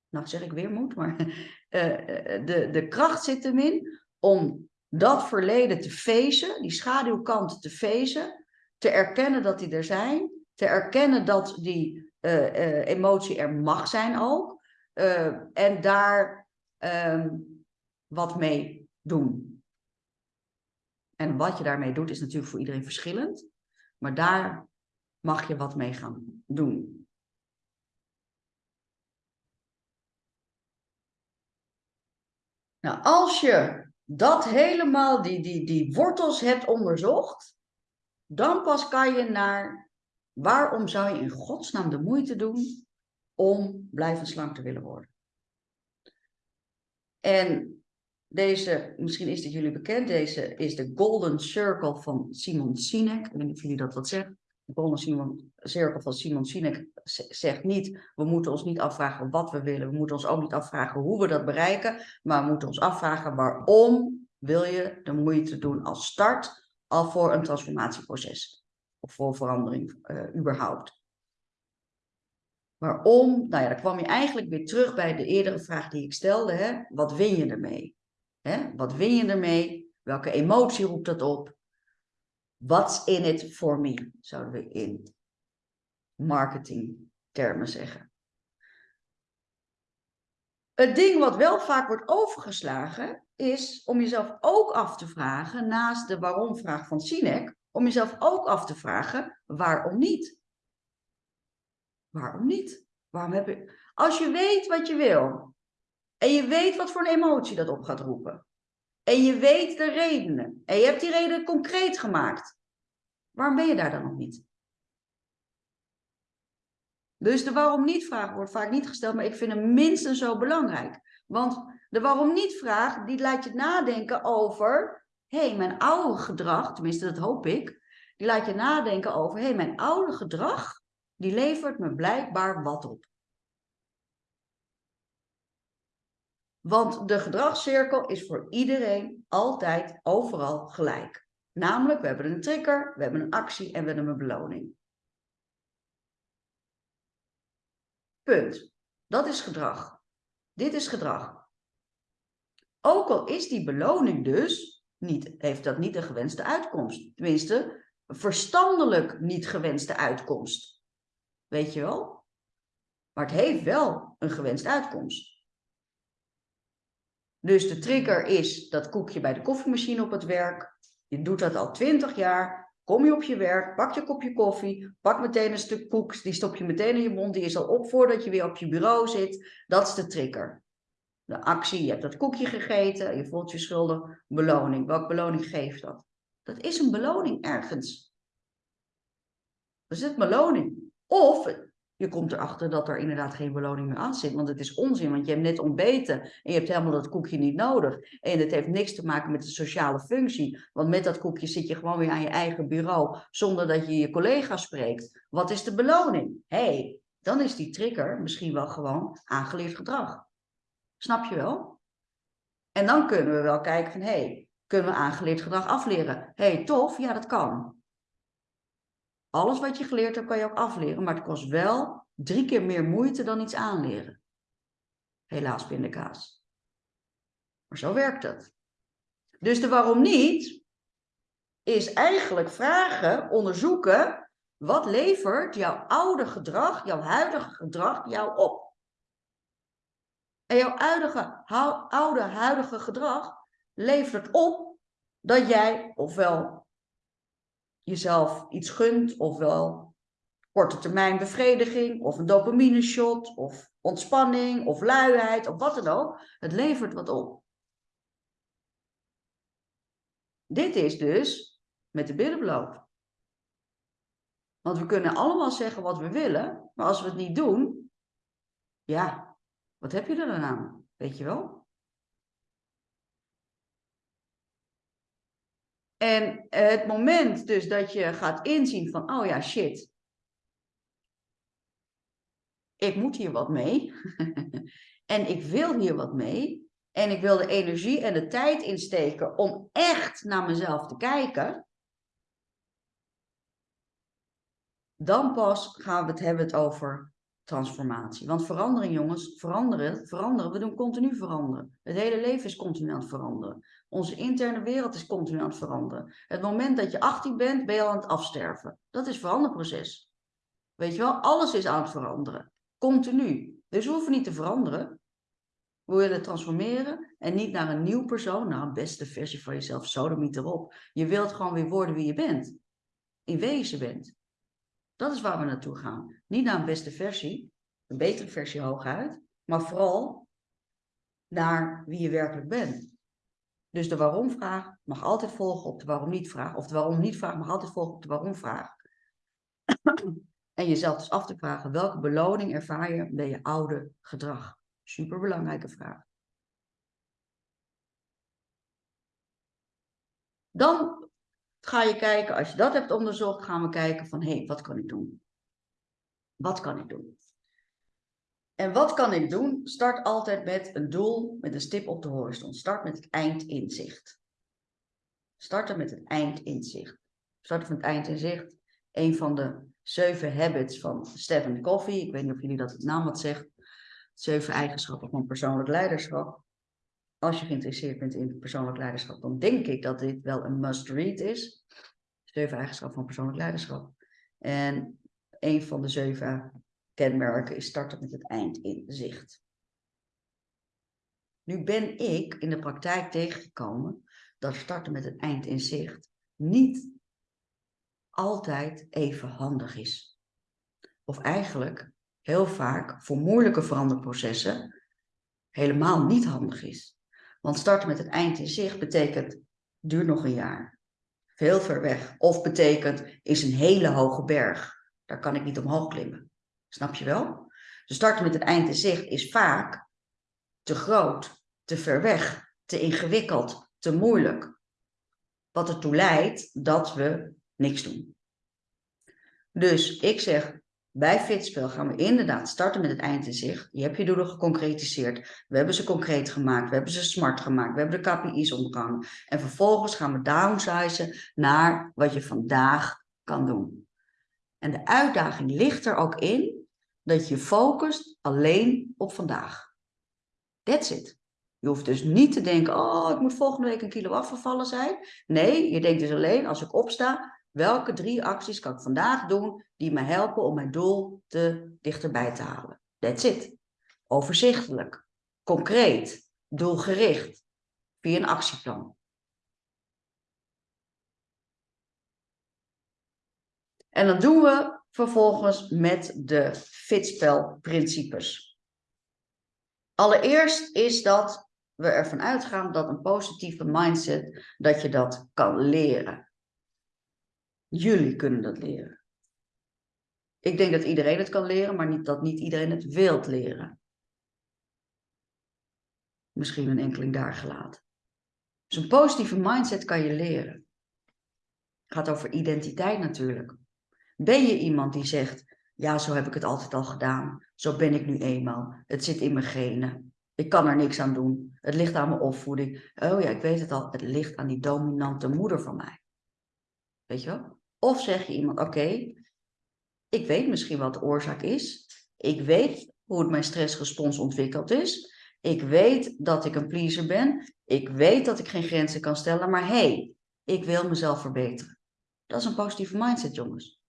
nou zeg ik weer moet, maar uh, de, de kracht zit hem in om dat verleden te fezen, die schaduwkanten te fezen, te erkennen dat die er zijn, te erkennen dat die emotie er mag zijn ook, en daar ehm, wat mee doen. En wat je daarmee doet is natuurlijk voor iedereen verschillend, maar daar mag je wat mee gaan doen. Nou, als je dat helemaal, die, die, die wortels hebt onderzocht, dan pas kan je naar waarom zou je in godsnaam de moeite doen om blijvend slank te willen worden. En deze, misschien is dit jullie bekend, deze is de Golden Circle van Simon Sinek. Ik weet niet of jullie dat wat zeggen. De Golden Simon, Circle van Simon Sinek zegt niet, we moeten ons niet afvragen wat we willen. We moeten ons ook niet afvragen hoe we dat bereiken. Maar we moeten ons afvragen waarom wil je de moeite doen als start al voor een transformatieproces. Of voor verandering uh, überhaupt. Waarom? Nou ja, dan kwam je eigenlijk weer terug bij de eerdere vraag die ik stelde. Hè? Wat win je ermee? Hè? Wat win je ermee? Welke emotie roept dat op? What's in it for me? Zouden we in marketingtermen zeggen. Het ding wat wel vaak wordt overgeslagen is om jezelf ook af te vragen, naast de waarom-vraag van Sinek, om jezelf ook af te vragen waarom niet? Waarom niet? Waarom heb. Als je weet wat je wil en je weet wat voor een emotie dat op gaat roepen en je weet de redenen en je hebt die redenen concreet gemaakt, waarom ben je daar dan nog niet? Dus de waarom niet vraag wordt vaak niet gesteld, maar ik vind hem minstens zo belangrijk. Want de waarom niet vraag, die laat je nadenken over, hey, mijn oude gedrag, tenminste dat hoop ik, die laat je nadenken over, hey, mijn oude gedrag, die levert me blijkbaar wat op. Want de gedragscirkel is voor iedereen altijd overal gelijk. Namelijk, we hebben een trigger, we hebben een actie en we hebben een beloning. Punt. Dat is gedrag. Dit is gedrag. Ook al is die beloning dus, niet, heeft dat niet de gewenste uitkomst. Tenminste, verstandelijk niet gewenste uitkomst. Weet je wel? Maar het heeft wel een gewenste uitkomst. Dus de trigger is dat koekje bij de koffiemachine op het werk. Je doet dat al twintig jaar. Kom je op je werk, pak je kopje koffie, pak meteen een stuk koek, die stop je meteen in je mond, die is al op voordat je weer op je bureau zit. Dat is de trigger. De actie, je hebt dat koekje gegeten, je voelt je schuldig, beloning. Welke beloning geeft dat? Dat is een beloning ergens. Dat is het beloning. Of je komt erachter dat er inderdaad geen beloning meer aan zit. Want het is onzin, want je hebt net ontbeten en je hebt helemaal dat koekje niet nodig. En het heeft niks te maken met de sociale functie. Want met dat koekje zit je gewoon weer aan je eigen bureau zonder dat je je collega spreekt. Wat is de beloning? Hey, dan is die trigger misschien wel gewoon aangeleerd gedrag. Snap je wel? En dan kunnen we wel kijken van, hé, hey, kunnen we aangeleerd gedrag afleren? Hé, hey, tof, ja dat kan. Alles wat je geleerd hebt kan je ook afleren, maar het kost wel drie keer meer moeite dan iets aanleren. Helaas pindakaas. Maar zo werkt het. Dus de waarom niet is eigenlijk vragen, onderzoeken, wat levert jouw oude gedrag, jouw huidige gedrag jou op? En jouw oude, oude huidige gedrag levert op dat jij ofwel jezelf iets gunt, ofwel korte termijn bevrediging, of een dopamine shot, of ontspanning, of luiheid, of wat dan ook. Het levert wat op. Dit is dus met de billen bloot. Want we kunnen allemaal zeggen wat we willen, maar als we het niet doen, ja, wat heb je er dan aan? Weet je wel? En het moment dus dat je gaat inzien van, oh ja, shit, ik moet hier wat mee. en ik wil hier wat mee. En ik wil de energie en de tijd insteken om echt naar mezelf te kijken. Dan pas gaan we het hebben over transformatie. Want verandering, jongens, veranderen, veranderen, we doen continu veranderen. Het hele leven is continu aan het veranderen. Onze interne wereld is continu aan het veranderen. Het moment dat je 18 bent, ben je al aan het afsterven. Dat is veranderproces. Weet je wel, alles is aan het veranderen. Continu. Dus we hoeven niet te veranderen. We willen transformeren en niet naar een nieuw persoon, naar een beste versie van jezelf, sodomiet erop. Je wilt gewoon weer worden wie je bent. In wezen bent. Dat is waar we naartoe gaan. Niet naar een beste versie, een betere versie hooguit, maar vooral naar wie je werkelijk bent. Dus de waarom-vraag mag altijd volgen op de waarom-niet-vraag, of de waarom-niet-vraag mag altijd volgen op de waarom-vraag. en jezelf dus af te vragen, welke beloning ervaar je bij je oude gedrag? Superbelangrijke vraag. Dan ga je kijken, als je dat hebt onderzocht, gaan we kijken van, hé, hey, wat kan ik doen? Wat kan ik doen? En wat kan ik doen? Start altijd met een doel, met een stip op de horizon. Start met het eindinzicht. Starten met het eindinzicht. Starten met het eindinzicht. Een van de zeven habits van Stephen Covey. Ik weet niet of jullie dat het naam wat zegt. Zeven eigenschappen van persoonlijk leiderschap. Als je geïnteresseerd bent in persoonlijk leiderschap, dan denk ik dat dit wel een must-read is. Zeven eigenschappen van persoonlijk leiderschap. En een van de zeven kenmerken is starten met het eind in zicht. Nu ben ik in de praktijk tegengekomen dat starten met het eind in zicht niet altijd even handig is. Of eigenlijk heel vaak voor moeilijke veranderprocessen helemaal niet handig is. Want starten met het eind in zicht betekent duurt nog een jaar. Veel ver weg. Of betekent is een hele hoge berg. Daar kan ik niet omhoog klimmen. Snap je wel? Dus starten met het eind in zicht is vaak te groot, te ver weg, te ingewikkeld, te moeilijk. Wat ertoe leidt dat we niks doen. Dus ik zeg, bij Fitspel gaan we inderdaad starten met het eind in zicht. Je hebt je doelen geconcretiseerd. We hebben ze concreet gemaakt. We hebben ze smart gemaakt. We hebben de KPI's omgehangen. En vervolgens gaan we downsizen naar wat je vandaag kan doen. En de uitdaging ligt er ook in dat je focust alleen op vandaag. That's it. Je hoeft dus niet te denken, oh, ik moet volgende week een kilo afgevallen zijn. Nee, je denkt dus alleen, als ik opsta, welke drie acties kan ik vandaag doen die me helpen om mijn doel te dichterbij te halen. That's it. Overzichtelijk, concreet, doelgericht, via een actieplan. En dan doen we vervolgens met de fitspelprincipes. Allereerst is dat we ervan uitgaan dat een positieve mindset, dat je dat kan leren. Jullie kunnen dat leren. Ik denk dat iedereen het kan leren, maar niet dat niet iedereen het wilt leren. Misschien een enkeling daar gelaten. Dus een positieve mindset kan je leren. Het gaat over identiteit natuurlijk. Ben je iemand die zegt, ja, zo heb ik het altijd al gedaan. Zo ben ik nu eenmaal. Het zit in mijn genen. Ik kan er niks aan doen. Het ligt aan mijn opvoeding. Oh ja, ik weet het al. Het ligt aan die dominante moeder van mij. Weet je wel? Of zeg je iemand, oké, ik weet misschien wat de oorzaak is. Ik weet hoe het mijn stressrespons ontwikkeld is. Ik weet dat ik een pleaser ben. Ik weet dat ik geen grenzen kan stellen. Maar hé, hey, ik wil mezelf verbeteren. Dat is een positieve mindset, jongens.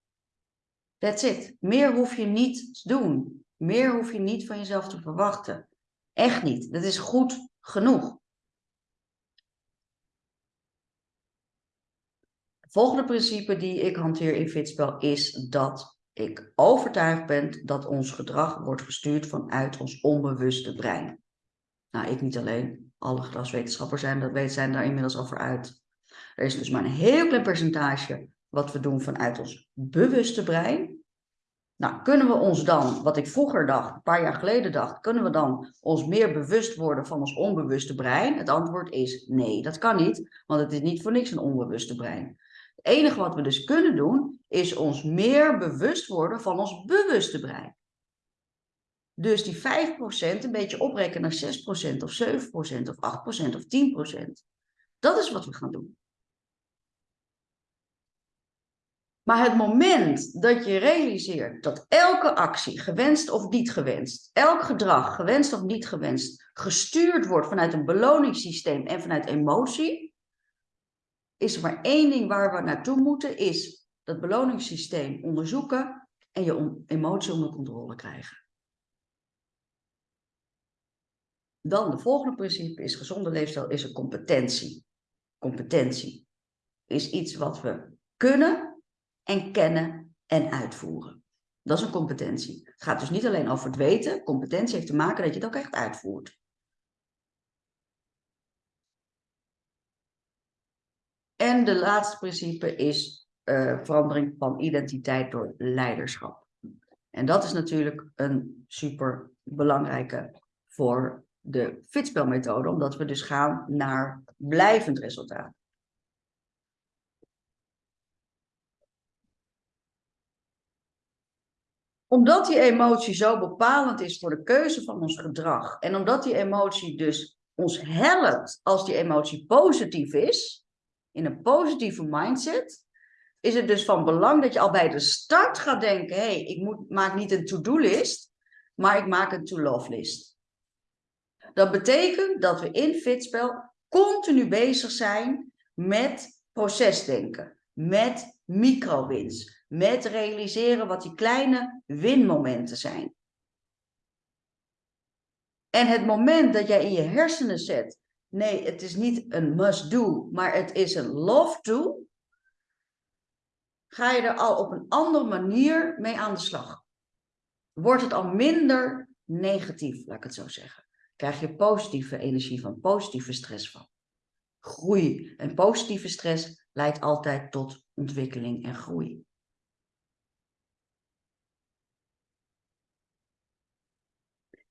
That's it. Meer hoef je niet te doen. Meer hoef je niet van jezelf te verwachten. Echt niet. Dat is goed genoeg. Volgende principe die ik hanteer in Fitspel is dat ik overtuigd ben dat ons gedrag wordt gestuurd vanuit ons onbewuste brein. Nou, ik niet alleen. Alle gedragswetenschappers zijn, dat weten, zijn daar inmiddels over uit. Er is dus maar een heel klein percentage wat we doen vanuit ons bewuste brein. Nou, kunnen we ons dan, wat ik vroeger dacht, een paar jaar geleden dacht, kunnen we dan ons meer bewust worden van ons onbewuste brein? Het antwoord is nee, dat kan niet, want het is niet voor niks een onbewuste brein. Het enige wat we dus kunnen doen, is ons meer bewust worden van ons bewuste brein. Dus die 5% een beetje oprekenen naar 6% of 7% of 8% of 10%. Dat is wat we gaan doen. Maar het moment dat je realiseert dat elke actie, gewenst of niet gewenst, elk gedrag, gewenst of niet gewenst, gestuurd wordt vanuit een beloningssysteem en vanuit emotie, is er maar één ding waar we naartoe moeten, is dat beloningssysteem onderzoeken en je emotie onder controle krijgen. Dan de volgende principe is gezonde leefstijl is een competentie. Competentie is iets wat we kunnen en kennen en uitvoeren. Dat is een competentie. Het gaat dus niet alleen over het weten. Competentie heeft te maken dat je het ook echt uitvoert. En de laatste principe is uh, verandering van identiteit door leiderschap. En dat is natuurlijk een super belangrijke voor de fitspelmethode, omdat we dus gaan naar blijvend resultaat. Omdat die emotie zo bepalend is voor de keuze van ons gedrag en omdat die emotie dus ons helpt als die emotie positief is, in een positieve mindset, is het dus van belang dat je al bij de start gaat denken, hé, hey, ik moet, maak niet een to-do-list, maar ik maak een to-love list. Dat betekent dat we in Fitspel continu bezig zijn met procesdenken, met microwins, met realiseren wat die kleine winmomenten zijn. En het moment dat jij in je hersenen zet, nee, het is niet een must do, maar het is een love to, ga je er al op een andere manier mee aan de slag. Wordt het al minder negatief, laat ik het zo zeggen. Krijg je positieve energie van, positieve stress van. Groei. En positieve stress leidt altijd tot ontwikkeling en groei.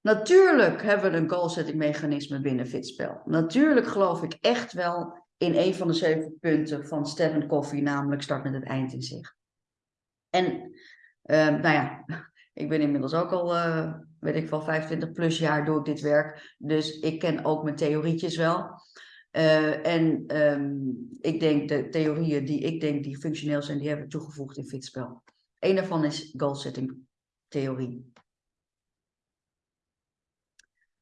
Natuurlijk hebben we een goal-setting mechanisme binnen Fitspel. Natuurlijk geloof ik echt wel in een van de zeven punten van Stephen Covey, namelijk start met het eind in zich. En uh, nou ja, ik ben inmiddels ook al, uh, weet ik wel, 25 plus jaar doe ik dit werk. Dus ik ken ook mijn theorietjes wel. Uh, en um, ik denk de theorieën die ik denk die functioneel zijn, die hebben we toegevoegd in Fitspel. Een daarvan is goal-setting theorie.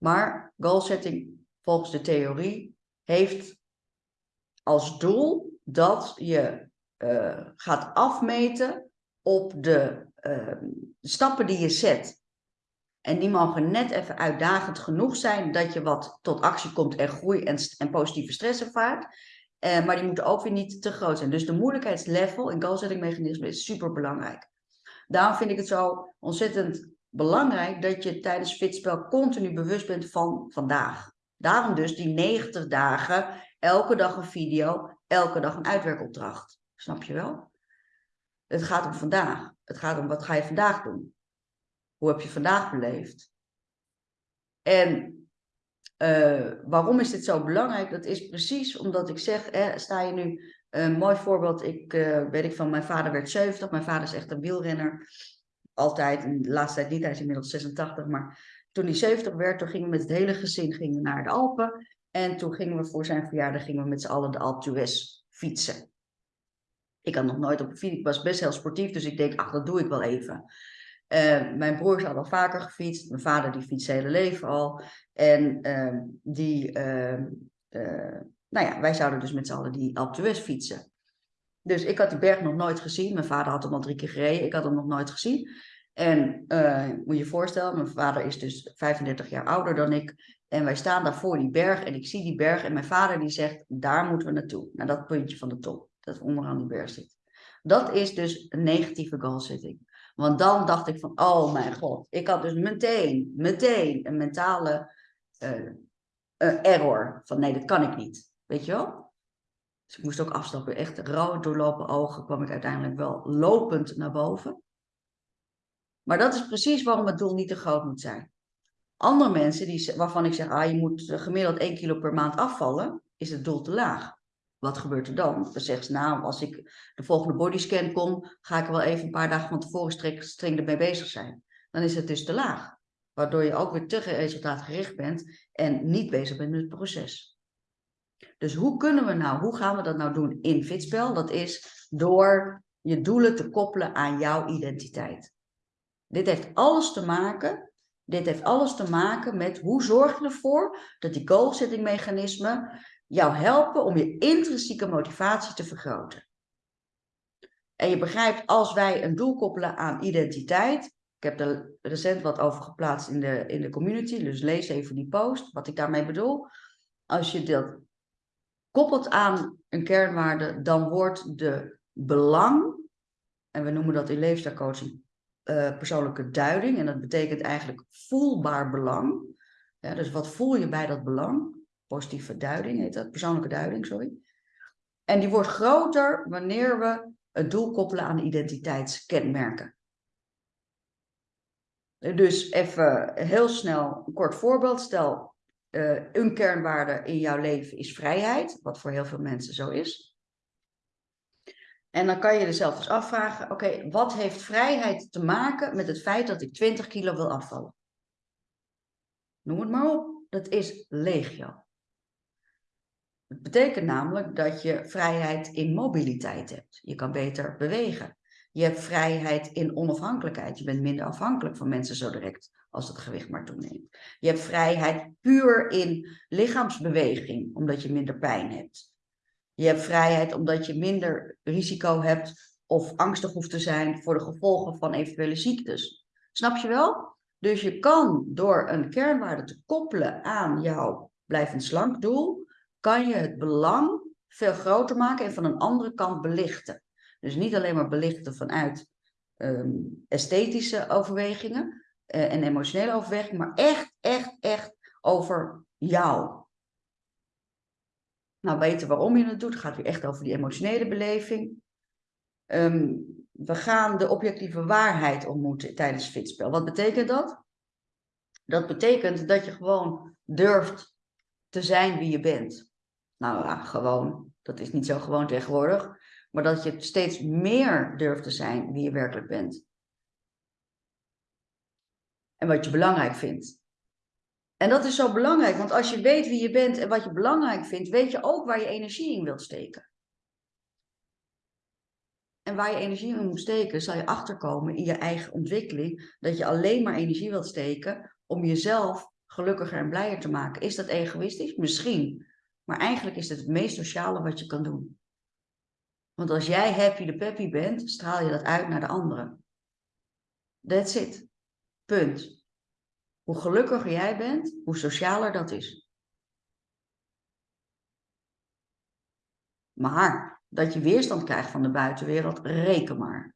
Maar goalsetting volgens de theorie heeft als doel dat je uh, gaat afmeten op de uh, stappen die je zet. En die mogen net even uitdagend genoeg zijn dat je wat tot actie komt en groei en, en positieve stress ervaart. Uh, maar die moeten ook weer niet te groot zijn. Dus de moeilijkheidslevel in goalsetting mechanisme is super belangrijk. Daarom vind ik het zo ontzettend belangrijk dat je tijdens fitspel continu bewust bent van vandaag. Daarom dus die 90 dagen, elke dag een video, elke dag een uitwerkopdracht. Snap je wel? Het gaat om vandaag. Het gaat om wat ga je vandaag doen? Hoe heb je vandaag beleefd? En uh, waarom is dit zo belangrijk? Dat is precies omdat ik zeg, sta je nu, een mooi voorbeeld, ik uh, weet ik van, mijn vader werd 70, mijn vader is echt een wielrenner altijd, in de laatste tijd niet, hij is inmiddels 86, maar Toen hij 70 werd, toen gingen we met het hele gezin gingen naar de Alpen. En toen gingen we voor zijn verjaardag gingen we met z'n allen de Alpe d'Huez fietsen. Ik had nog nooit op fiets, ik was best heel sportief, dus ik denk, ach, dat doe ik wel even. Uh, mijn broers hadden al vaker gefietst, mijn vader die fietst zijn hele leven al. En uh, die, uh, nou ja, wij zouden dus met z'n allen die Alpe d'Huez fietsen. Dus ik had die berg nog nooit gezien. Mijn vader had hem al drie keer gereden, ik had hem nog nooit gezien. En moet je voorstellen, mijn vader is dus 35 jaar ouder dan ik. En wij staan daar voor die berg en ik zie die berg en mijn vader die zegt, daar moeten we naartoe. Naar dat puntje van de top, dat onderaan die berg zit. Dat is dus een negatieve goalsetting. Want dan dacht ik van, oh mijn god, ik had dus meteen, meteen een mentale uh, uh, error. Van nee, dat kan ik niet. Weet je wel? Dus ik moest ook afstappen. Echt rauw doorlopen ogen kwam ik uiteindelijk wel lopend naar boven. Maar dat is precies waarom het doel niet te groot moet zijn. Andere mensen die, waarvan ik zeg, ah, je moet gemiddeld 1 kilo per maand afvallen, is het doel te laag. Wat gebeurt er dan? Dan zegt ze, nou, als ik de volgende bodyscan kom, ga ik er wel even een paar dagen van tevoren streng, streng ermee bezig zijn. Dan is het dus te laag. Waardoor je ook weer te resultaatgericht bent en niet bezig bent met het proces. Dus hoe kunnen we nou, hoe gaan we dat nou doen in Fitspel? Dat is door je doelen te koppelen aan jouw identiteit. Dit heeft alles te maken, dit heeft alles te maken met hoe zorg je ervoor dat die goal setting mechanismen jou helpen om je intrinsieke motivatie te vergroten. En je begrijpt, als wij een doel koppelen aan identiteit, ik heb er recent wat over geplaatst in de, in de community, dus lees even die post, wat ik daarmee bedoel. Als je dat koppelt aan een kernwaarde, dan wordt de belang, en we noemen dat in leefstijlcoaching uh, persoonlijke duiding, en dat betekent eigenlijk voelbaar belang. Dus wat voel je bij dat belang? Positieve duiding heet dat, persoonlijke duiding, sorry. En die wordt groter wanneer we het doel koppelen aan identiteitskenmerken. Dus even heel snel een kort voorbeeld. Stel, uh, een kernwaarde in jouw leven is vrijheid, wat voor heel veel mensen zo is. En dan kan je jezelf eens afvragen, oké, wat heeft vrijheid te maken met het feit dat ik 20 kilo wil afvallen? Noem het maar op, dat is legio. Het betekent namelijk dat je vrijheid in mobiliteit hebt. Je kan beter bewegen. Je hebt vrijheid in onafhankelijkheid. Je bent minder afhankelijk van mensen zo direct als het gewicht maar toeneemt. Je hebt vrijheid puur in lichaamsbeweging, omdat je minder pijn hebt. Je hebt vrijheid omdat je minder risico hebt of angstig hoeft te zijn voor de gevolgen van eventuele ziektes. Snap je wel? Dus je kan door een kernwaarde te koppelen aan jouw blijvend slank doel, kan je het belang veel groter maken en van een andere kant belichten. Dus niet alleen maar belichten vanuit um, esthetische overwegingen uh, en emotionele overwegingen, maar echt, echt, echt over jou. Nou, weten waarom je het doet, gaat weer echt over die emotionele beleving. Um, we gaan de objectieve waarheid ontmoeten tijdens fitspel. Wat betekent dat? Dat betekent dat je gewoon durft te zijn wie je bent. Nou ja, gewoon. Dat is niet zo gewoon tegenwoordig. Maar dat je steeds meer durft te zijn wie je werkelijk bent. En wat je belangrijk vindt. En dat is zo belangrijk, want als je weet wie je bent en wat je belangrijk vindt, weet je ook waar je energie in wilt steken. En waar je energie in moet steken, zal je achterkomen in je eigen ontwikkeling, dat je alleen maar energie wilt steken om jezelf gelukkiger en blijer te maken. Is dat egoïstisch? Misschien. Maar eigenlijk is het het meest sociale wat je kan doen. Want als jij happy de peppy bent, straal je dat uit naar de anderen. That's it. Punt. Hoe gelukkiger jij bent, hoe socialer dat is. Maar dat je weerstand krijgt van de buitenwereld, reken maar.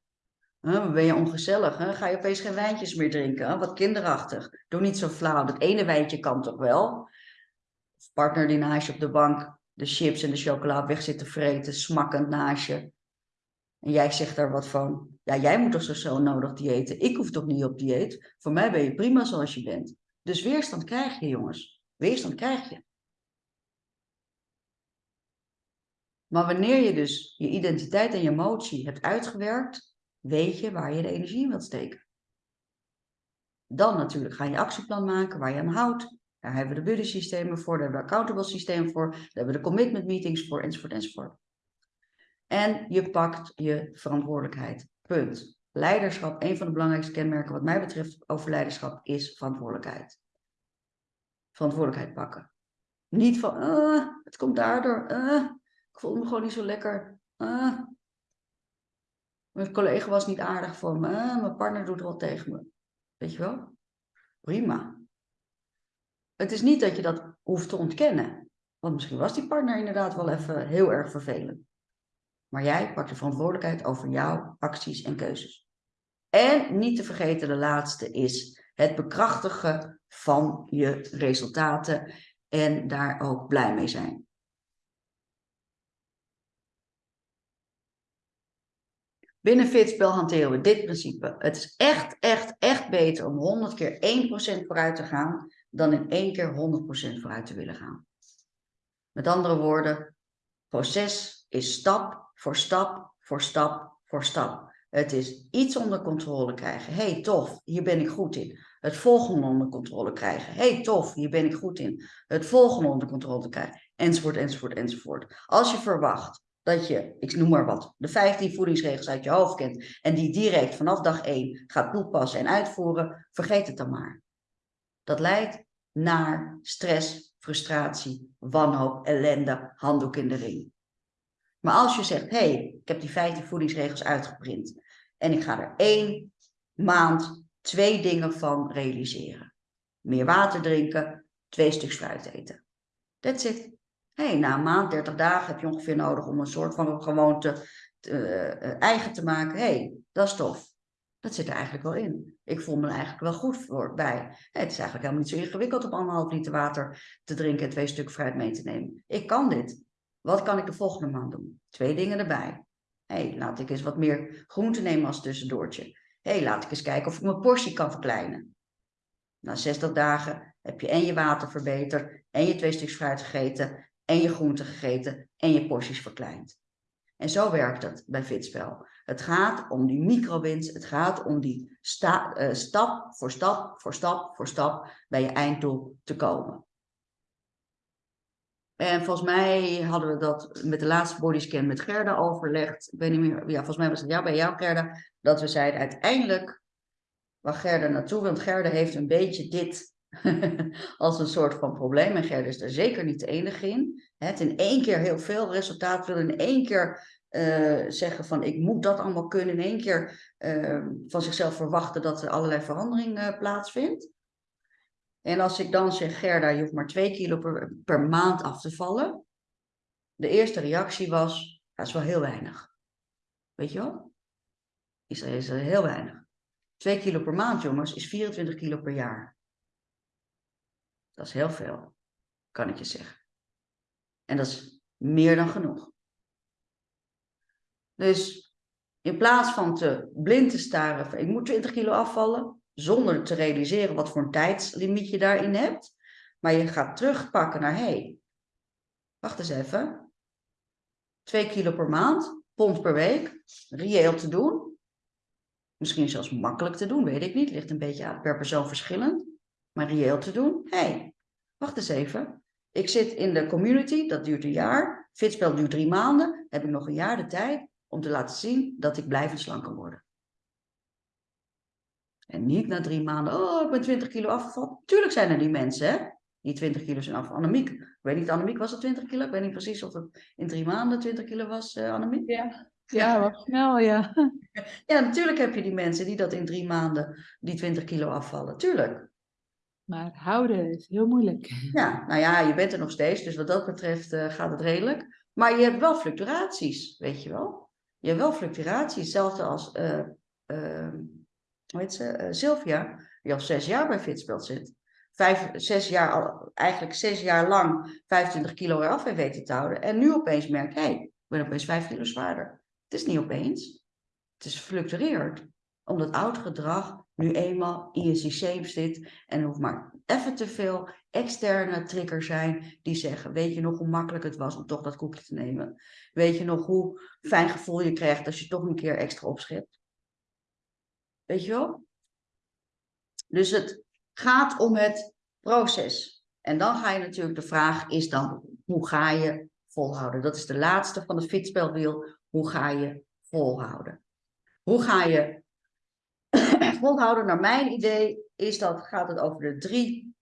ben je ongezellig? Ga je opeens geen wijntjes meer drinken? Wat kinderachtig. Doe niet zo flauw. Dat ene wijntje kan toch wel? partner die naast je op de bank de chips en de chocola weg zit te vreten, smakkend naast je. En jij zegt daar wat van. Ja, jij moet toch zo, nodig diëten? Ik hoef toch niet op dieet? Voor mij ben je prima zoals je bent. Dus weerstand krijg je, jongens. Weerstand krijg je. Maar wanneer je dus je identiteit en je emotie hebt uitgewerkt, weet je waar je de energie in wilt steken. Dan natuurlijk ga je actieplan maken waar je aan houdt. Daar hebben we de buddy systemen voor, daar hebben we accountable systeem voor, daar hebben we de commitment meetings voor, enzovoort, enzovoort. En je pakt je verantwoordelijkheid. Punt. Leiderschap, een van de belangrijkste kenmerken wat mij betreft over leiderschap, is verantwoordelijkheid. Verantwoordelijkheid pakken. Niet van, uh, het komt daardoor, uh, ik voel me gewoon niet zo lekker. Uh, mijn collega was niet aardig voor me, mijn partner doet wel tegen me. Weet je wel? Prima. Het is niet dat je dat hoeft te ontkennen. Want misschien was die partner inderdaad wel even heel erg vervelend. Maar jij pakt de verantwoordelijkheid over jouw acties en keuzes. En niet te vergeten, de laatste is het bekrachtigen van je resultaten en daar ook blij mee zijn. Binnen Fitspel hanteren we dit principe. Het is echt, echt, echt beter om 100 keer 1% vooruit te gaan dan in één keer 100% vooruit te willen gaan. Met andere woorden, proces is stap voor stap voor stap voor stap. Het is iets onder controle krijgen. hey, tof, hier ben ik goed in. Het volgende onder controle krijgen. hey, tof, hier ben ik goed in. Het volgende onder controle krijgen. Enzovoort, enzovoort, enzovoort. Als je verwacht dat je, ik noem maar wat, de 15 voedingsregels uit je hoofd kent en die direct vanaf dag 1 gaat toepassen en uitvoeren, vergeet het dan maar. Dat leidt naar stress, frustratie, wanhoop, ellende, handdoek in de ring. Maar als je zegt, hé, hey, ik heb die 15 voedingsregels uitgeprint en ik ga er één maand twee dingen van realiseren. Meer water drinken, twee stuks fruit eten. That's it. Hey, na een maand, 30 dagen heb je ongeveer nodig om een soort van gewoonte uh, eigen te maken. hey, dat is tof. Dat zit er eigenlijk wel in. Ik voel me er eigenlijk wel goed voor, bij. Het is eigenlijk helemaal niet zo ingewikkeld om anderhalf liter water te drinken en twee stuk fruit mee te nemen. Ik kan dit. Wat kan ik de volgende maand doen? Twee dingen erbij. hey, laat ik eens wat meer groente nemen als tussendoortje. hey, laat ik eens kijken of ik mijn portie kan verkleinen. Na 60 dagen heb je en je water verbeterd, en je twee stukjes fruit gegeten, en je groente gegeten, en je porties verkleind. En zo werkt het bij Fitspel. Het gaat om die microwinst, het gaat om die uh, stap voor stap voor stap voor stap bij je einddoel te komen. En volgens mij hadden we dat met de laatste bodyscan met Gerda overlegd. Ik weet niet meer, ja, volgens mij was het ja, bij jou Gerda, dat we zeiden uiteindelijk waar Gerda naartoe, want Gerda heeft een beetje dit als een soort van probleem. En Gerda is er zeker niet de enige in. Het in één keer heel veel resultaat willen, in één keer uh, zeggen van ik moet dat allemaal kunnen, in één keer uh, van zichzelf verwachten dat er allerlei verandering uh, plaatsvindt. En als ik dan zeg, Gerda, je hoeft maar twee kilo per, maand af te vallen. De eerste reactie was, dat is wel heel weinig. Weet je wel? Is is heel weinig. Twee kilo per maand, jongens, is 24 kilo per jaar. Dat is heel veel, kan ik je zeggen. En dat is meer dan genoeg. Dus in plaats van te blind te staren ik moet 20 kilo afvallen, zonder te realiseren wat voor een tijdslimiet je daarin hebt, maar je gaat terugpakken naar hé, hey, wacht eens even, 2 kilo per maand, pond per week, reëel te doen, misschien zelfs makkelijk te doen, weet ik niet, ligt een beetje per persoon verschillend, maar reëel te doen, hé, hey, wacht eens even, ik zit in de community, dat duurt een jaar, Fitspel duurt drie maanden, heb ik nog een jaar de tijd om te laten zien dat ik blijvend slank kan worden. En niet na drie maanden, oh, ik ben 20 kilo afgevallen. Tuurlijk zijn er die mensen, hè? Die 20 kilo zijn af. Annemiek, ik weet niet, Annemiek was het 20 kilo? Ik weet niet precies of het in drie maanden 20 kilo was, uh, Annemiek. Ja, ja, wat snel, ja. Ja, natuurlijk heb je die mensen die dat in drie maanden, die 20 kilo afvallen. Tuurlijk. Maar houden is heel moeilijk. Ja, nou ja, je bent er nog steeds, dus wat dat betreft uh, gaat het redelijk. Maar je hebt wel fluctuaties, weet je wel je hebt wel fluctuatie. Hetzelfde als uh, uh, hoe ze? Uh, Sylvia, die al zes jaar bij Fitspel zit. Vijf, zes jaar, al, eigenlijk zes jaar lang 25 kilo eraf heeft weten te houden. En nu opeens merkt, hé, hey, ik ben opeens vijf kilo zwaarder. Het is niet opeens. Het is fluctueert. Omdat oud gedrag nu eenmaal in je systeem zit. En er hoeft maar even te veel externe triggers zijn die zeggen, weet je nog hoe makkelijk het was om toch dat koekje te nemen? Weet je nog hoe fijn gevoel je krijgt als je toch een keer extra opschept? Weet je wel? Dus het gaat om het proces. En dan ga je natuurlijk, de vraag is dan, hoe ga je volhouden? Dat is de laatste van het fietsspelwiel. Hoe ga je volhouden? Hoe ga je volhouden? Naar mijn idee is dat, gaat het over de drie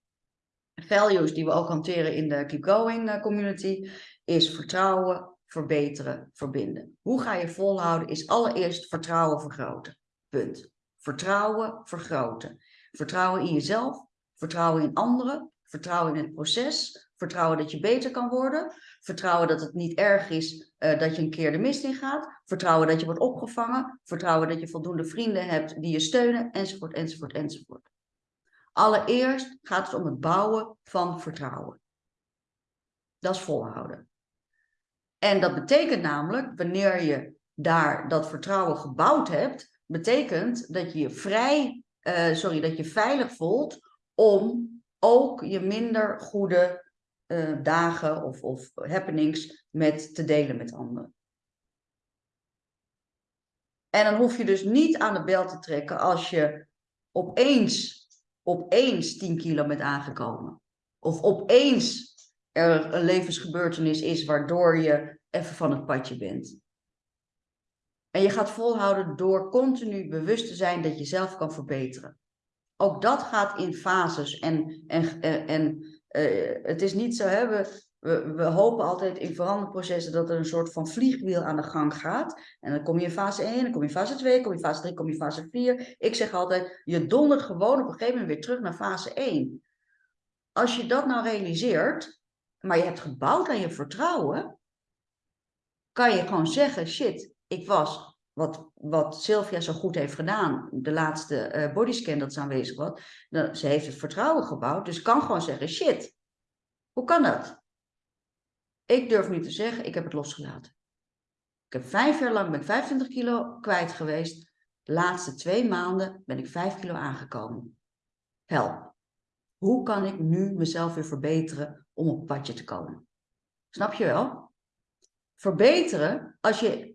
values die we ook hanteren in de Keep Going eh, community. Is vertrouwen, verbeteren, verbinden. Hoe ga je volhouden? Is allereerst vertrouwen vergroten. Punt. Vertrouwen vergroten. Vertrouwen in jezelf, vertrouwen in anderen, vertrouwen in het proces, vertrouwen dat je beter kan worden, vertrouwen dat het niet erg is uh, dat je een keer de mist in gaat, vertrouwen dat je wordt opgevangen, vertrouwen dat je voldoende vrienden hebt die je steunen, enzovoort, enzovoort, enzovoort. Allereerst gaat het om het bouwen van vertrouwen. Dat is volhouden. En dat betekent namelijk, wanneer je daar dat vertrouwen gebouwd hebt, betekent dat je je vrij, uh, sorry, dat je veilig voelt om ook je minder goede uh, dagen of, of happenings met te delen met anderen. En dan hoef je dus niet aan de bel te trekken als je opeens, opeens 10 kilo bent aangekomen. Of opeens er een levensgebeurtenis is waardoor je even van het padje bent. En je gaat volhouden door continu bewust te zijn dat je zelf kan verbeteren. Ook dat gaat in fases. En, en, en uh, het is niet zo, hè, we, we, we, hopen altijd in veranderprocessen dat er een soort van vliegwiel aan de gang gaat. En dan kom je in fase 1, dan kom je in fase 2, kom je in fase 3, kom je in fase 4. Ik zeg altijd, je dondert gewoon op een gegeven moment weer terug naar fase 1. Als je dat nou realiseert, maar je hebt gebouwd aan je vertrouwen, kan je gewoon zeggen, shit, ik was wat, wat Sylvia zo goed heeft gedaan, de laatste uh, bodyscan dat ze aanwezig was, dan, ze heeft het vertrouwen gebouwd, dus kan gewoon zeggen, shit, hoe kan dat? Ik durf niet te zeggen, ik heb het losgelaten. Ik heb vijf jaar lang ben ik 25 kilo kwijt geweest. De laatste twee maanden ben ik vijf kilo aangekomen. Help. Hoe kan ik nu mezelf weer verbeteren om op padje te komen? Snap je wel? Verbeteren, als je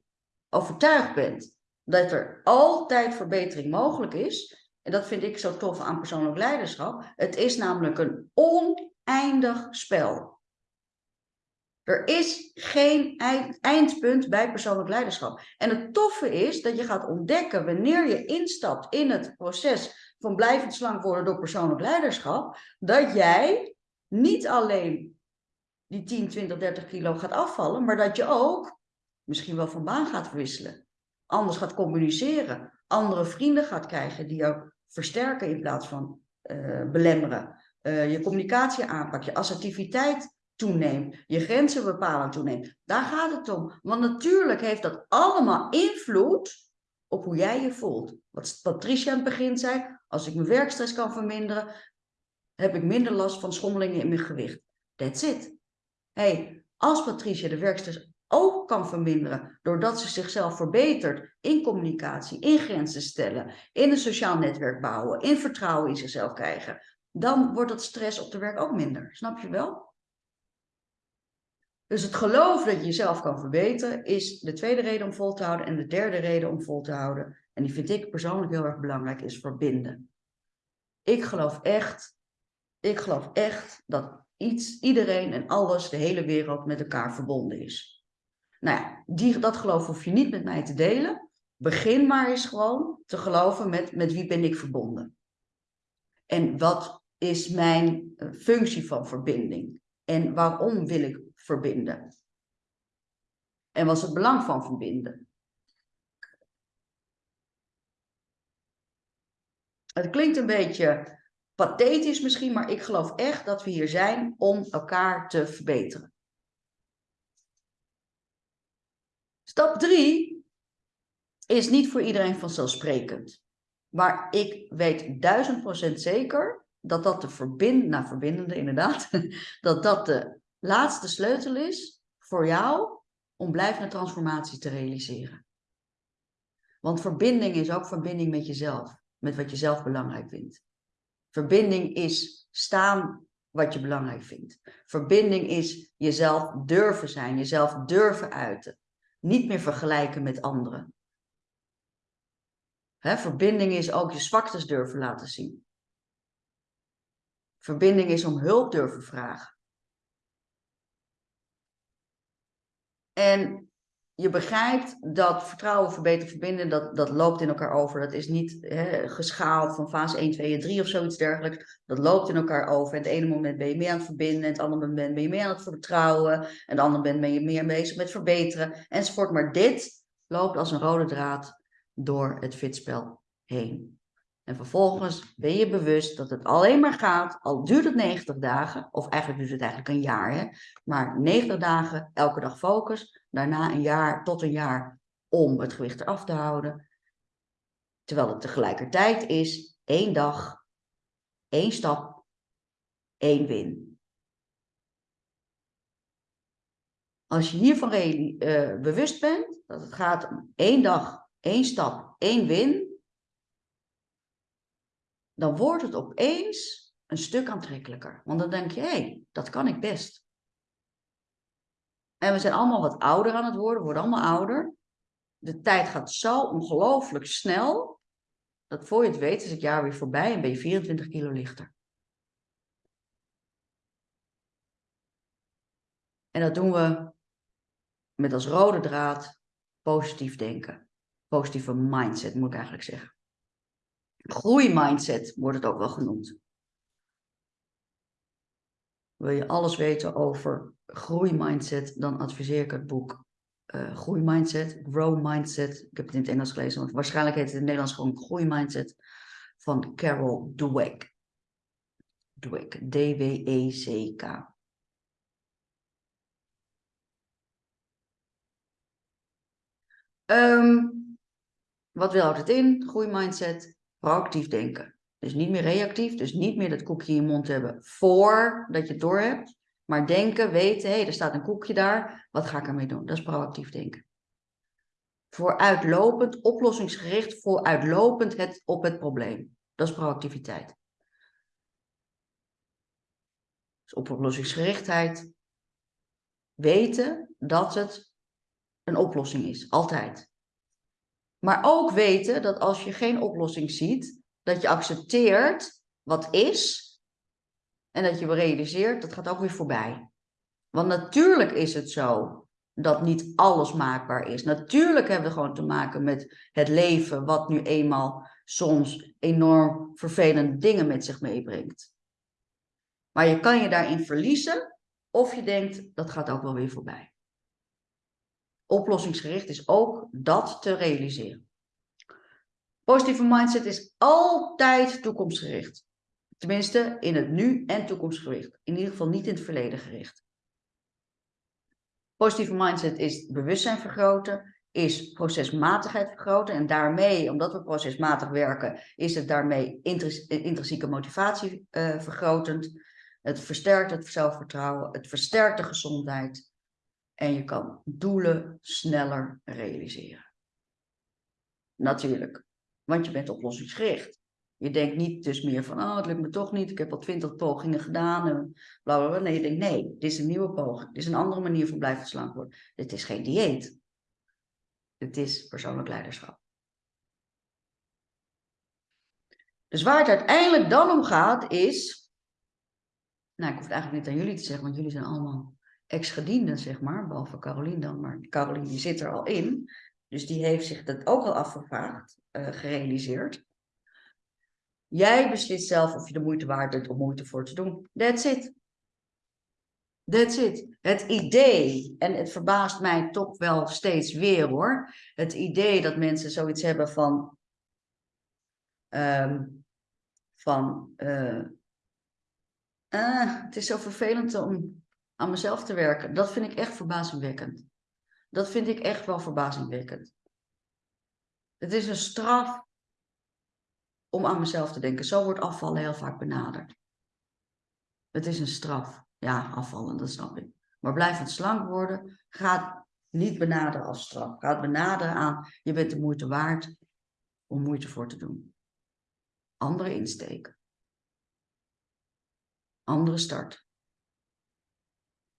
overtuigd bent dat er altijd verbetering mogelijk is, en dat vind ik zo tof aan persoonlijk leiderschap, het is namelijk een oneindig spel. Er is geen eindpunt bij persoonlijk leiderschap. En het toffe is dat je gaat ontdekken wanneer je instapt in het proces van blijvend slank worden door persoonlijk leiderschap, dat jij niet alleen die 10, 20, 30 kilo gaat afvallen, maar dat je ook misschien wel van baan gaat verwisselen. Anders gaat communiceren. Andere vrienden gaat krijgen die jou versterken in plaats van uh, belemmeren. Uh, je communicatie aanpak, je assertiviteit toeneemt, je grenzen bepalen toeneemt. Daar gaat het om. Want natuurlijk heeft dat allemaal invloed op hoe jij je voelt. Wat Patricia aan het begin zei, als ik mijn werkstress kan verminderen, heb ik minder last van schommelingen in mijn gewicht. That's it. Hey, als Patricia de werkstress kan verminderen doordat ze zichzelf verbetert in communicatie, in grenzen stellen, in een sociaal netwerk bouwen, in vertrouwen in zichzelf krijgen, dan wordt dat stress op de werk ook minder. Snap je wel? Dus het geloof dat je jezelf kan verbeteren is de tweede reden om vol te houden. En de derde reden om vol te houden, en die vind ik persoonlijk heel erg belangrijk, is verbinden. Ik geloof echt, ik geloof echt dat iets, iedereen en alles, de hele wereld met elkaar verbonden is. Nou ja, die, dat geloof hoef je niet met mij te delen. Begin maar eens gewoon te geloven met, met wie ben ik verbonden. En wat is mijn eh, functie van verbinding? En waarom wil ik verbinden? En wat is het belang van verbinden? Het klinkt een beetje pathetisch misschien, maar ik geloof echt dat we hier zijn om elkaar te verbeteren. Stap 3 is niet voor iedereen vanzelfsprekend. Maar ik weet duizend procent zeker dat dat de verbind, nou verbindende inderdaad, dat dat de laatste sleutel is voor jou om blijvende transformatie te realiseren. Want verbinding is ook verbinding met jezelf, met wat je zelf belangrijk vindt. Verbinding is staan wat je belangrijk vindt. Verbinding is jezelf durven zijn, jezelf durven uiten niet meer vergelijken met anderen. Verbinding is ook je zwaktes durven laten zien. Verbinding is om hulp durven vragen. En je begrijpt dat vertrouwen verbeteren, verbinden, dat, dat loopt in elkaar over. Dat is niet hè, geschaald van fase 1, 2 en 3 of zoiets dergelijks. Dat loopt in elkaar over. En het ene moment ben je meer aan het verbinden, en het andere moment ben je meer aan het vertrouwen, en het andere moment ben je meer bezig met verbeteren, enzovoort. Maar dit loopt als een rode draad door het fitspel heen. En vervolgens ben je bewust dat het alleen maar gaat, al duurt het 90 dagen, of eigenlijk duurt het eigenlijk een jaar, hè? maar 90 dagen, elke dag focus, daarna een jaar tot een jaar om het gewicht eraf te houden. Terwijl het tegelijkertijd is één dag, één stap, één win. Als je hiervan uh, bewust bent, dat het gaat om één dag, één stap, één win, dan wordt het opeens een stuk aantrekkelijker. Want dan denk je, hé, hey, dat kan ik best. En we zijn allemaal wat ouder aan het worden, we worden allemaal ouder. De tijd gaat zo ongelooflijk snel, dat voor je het weet is het jaar weer voorbij en ben je 24 kilo lichter. En dat doen we met als rode draad positief denken. Positieve mindset moet ik eigenlijk zeggen. Groeimindset wordt het ook wel genoemd. Wil je alles weten over groeimindset, dan adviseer ik het boek uh, Groeimindset, Grow Mindset. Ik heb het in het Engels gelezen, want waarschijnlijk heet het in het Nederlands gewoon Groeimindset van Carol Dweck. Dweck, D-W-E-C-K. Um, wat wil houdt het in? Groeimindset proactief denken. Dus niet meer reactief, dus niet meer dat koekje in je mond hebben voordat je het door hebt. Maar denken, weten, hé, hey, er staat een koekje daar, wat ga ik ermee doen? Dat is proactief denken. Vooruitlopend, oplossingsgericht, vooruitlopend het, op het probleem. Dat is proactiviteit. Dus op oplossingsgerichtheid. Weten dat het een oplossing is, altijd. Maar ook weten dat als je geen oplossing ziet, dat je accepteert wat is en dat je realiseert, dat gaat ook weer voorbij. Want natuurlijk is het zo dat niet alles maakbaar is. Natuurlijk hebben we gewoon te maken met het leven, wat nu eenmaal soms enorm vervelende dingen met zich meebrengt. Maar je kan je daarin verliezen of je denkt, dat gaat ook wel weer voorbij oplossingsgericht is ook dat te realiseren. Positieve mindset is altijd toekomstgericht. Tenminste, in het nu en toekomstgericht. In ieder geval niet in het verleden gericht. Positieve mindset is bewustzijn vergroten, is procesmatigheid vergroten. En daarmee, omdat we procesmatig werken, is het daarmee intrinsieke motivatie uh, vergrotend. Het versterkt het zelfvertrouwen, het versterkt de gezondheid. En je kan doelen sneller realiseren. Natuurlijk, want je bent oplossingsgericht. Je denkt niet dus meer van, oh, het lukt me toch niet, ik heb al twintig pogingen gedaan, en bla, bla, bla. Nee, je denkt, nee, dit is een nieuwe poging. Dit is een andere manier van blijven slank worden. Dit is geen dieet. Dit is persoonlijk leiderschap. Dus waar het uiteindelijk dan om gaat is, nou, ik hoef het eigenlijk niet aan jullie te zeggen, want jullie zijn allemaal ex-gedienden, zeg maar, behalve Caroline dan, maar Caroline die zit er al in. Dus die heeft zich dat ook al afgevraagd, uh, gerealiseerd. Jij beslist zelf of je de moeite waard bent om moeite voor te doen. That's it. That's it. Het idee, en het verbaast mij toch wel steeds weer hoor. Het idee dat mensen zoiets hebben van. Um, van. Uh, uh, het is zo vervelend om aan mezelf te werken. Dat vind ik echt verbazingwekkend. Dat vind ik echt wel verbazingwekkend. Het is een straf om aan mezelf te denken. Zo wordt afvallen heel vaak benaderd. Het is een straf. Ja, afvallen, dat snap ik. Maar blijvend slank worden gaat niet benaderen als straf. Gaat benaderen aan, je bent de moeite waard om moeite voor te doen. Andere insteek. Andere start.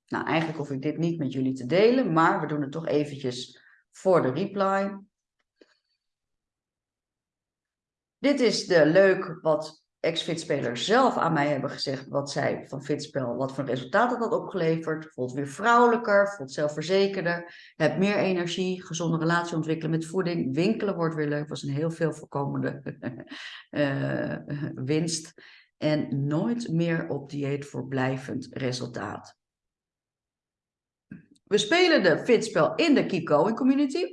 Nou, eigenlijk hoef ik dit niet met jullie te delen, maar we doen het toch eventjes voor de reply. Dit is de leuk wat ex-fitspelers zelf aan mij hebben gezegd wat zij van fitspel, wat voor resultaten dat opgeleverd. Voelt weer vrouwelijker, voelt zelfverzekerder, hebt meer energie, gezonde relatie ontwikkelen met voeding. Winkelen wordt weer leuk, was een heel veel voorkomende eh, winst. En nooit meer op dieet voor blijvend resultaat. We spelen de fitspel in de Keep Going community.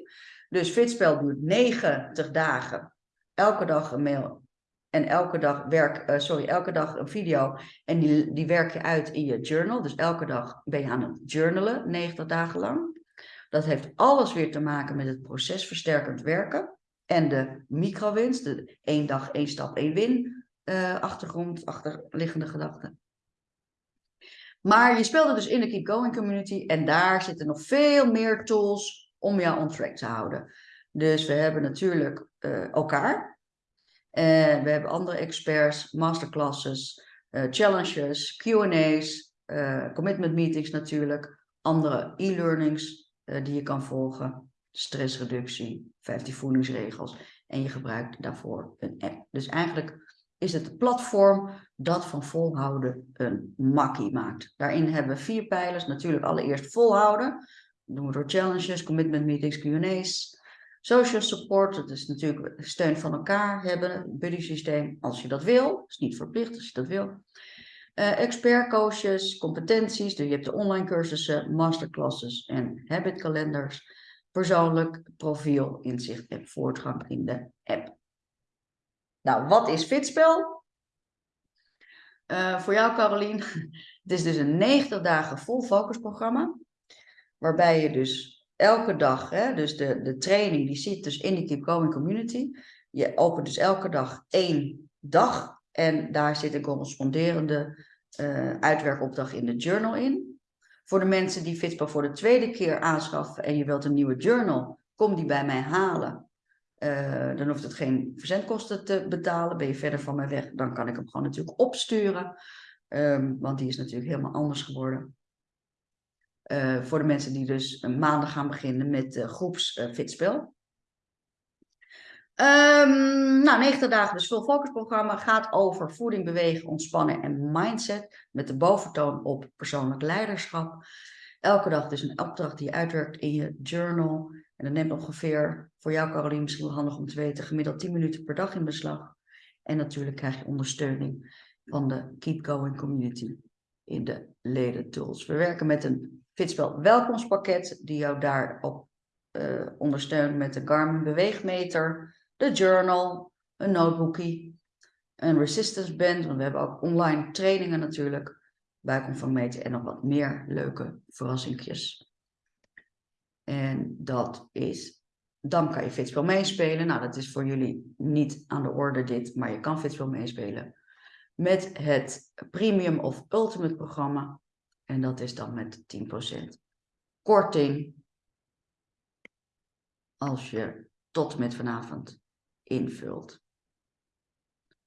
Dus fitspel duurt 90 dagen. Elke dag een mail en elke dag werk, eh, sorry, elke dag een video. En die, die werk je uit in je journal. Dus elke dag ben je aan het journalen, 90 dagen lang. Dat heeft alles weer te maken met het procesversterkend werken. En de microwinst, de één dag, één stap, één win uh, achtergrond, achterliggende gedachten. Maar je speelde dus in de Keep Going community en daar zitten nog veel meer tools om jou on track te houden. Dus we hebben natuurlijk uh, elkaar, en we hebben andere experts, masterclasses, uh, challenges, Q&A's, uh, commitment meetings natuurlijk, andere e-learnings uh, die je kan volgen, stressreductie, 15 voedingsregels en je gebruikt daarvoor een app. Dus eigenlijk is het het platform dat van volhouden een makkie maakt. Daarin hebben we vier pijlers. Natuurlijk allereerst volhouden. Dat doen we door challenges, commitment meetings, Q&A's. Social support, dat is natuurlijk steun van elkaar hebben, buddy systeem, als je dat wil. is niet verplicht als je dat wil. Uh, expert coaches, competenties, dus je hebt de online cursussen, masterclasses en habitkalenders. Persoonlijk profiel, inzicht en voortgang in de app. Nou, wat is Fitspel? Uh, voor jou, Carolien. Het is dus een 90 dagen full focus programma. Waarbij je dus elke dag, hè, dus de, de training die zit dus in de Keep Going Community. Je opent dus elke dag één dag en daar zit een corresponderende uh, uitwerkopdracht in de journal in. Voor de mensen die Fitspel voor de tweede keer aanschaffen en je wilt een nieuwe journal, kom die bij mij halen. Uh, dan hoeft het geen verzendkosten te betalen. Ben je verder van mij weg, dan kan ik hem gewoon natuurlijk opsturen. Um, want die is natuurlijk helemaal anders geworden. Uh, voor de mensen die dus maandag gaan beginnen met uh, groeps uh, fitspel. Um, nou, 90 dagen dus veel focusprogramma gaat over voeding, bewegen, ontspannen en mindset. Met de boventoon op persoonlijk leiderschap. Elke dag dus een opdracht die je uitwerkt in je journal. En dat neemt ongeveer, voor jou Caroline misschien wel handig om te weten, gemiddeld 10 minuten per dag in beslag. En natuurlijk krijg je ondersteuning van de Keep Going Community in de leden tools. We werken met een Fitspel welkomstpakket die jou daarop uh, ondersteunt met de Garmin beweegmeter, de journal, een notebookie, een resistance band, want we hebben ook online trainingen natuurlijk, buikomvangmeter en nog wat meer leuke verrassingjes. En dat is, dan kan je Fitspel meespelen. Nou, dat is voor jullie niet aan de orde dit, maar je kan Fitspel meespelen met het Premium of Ultimate programma. En dat is dan met 10% korting als je tot met vanavond invult.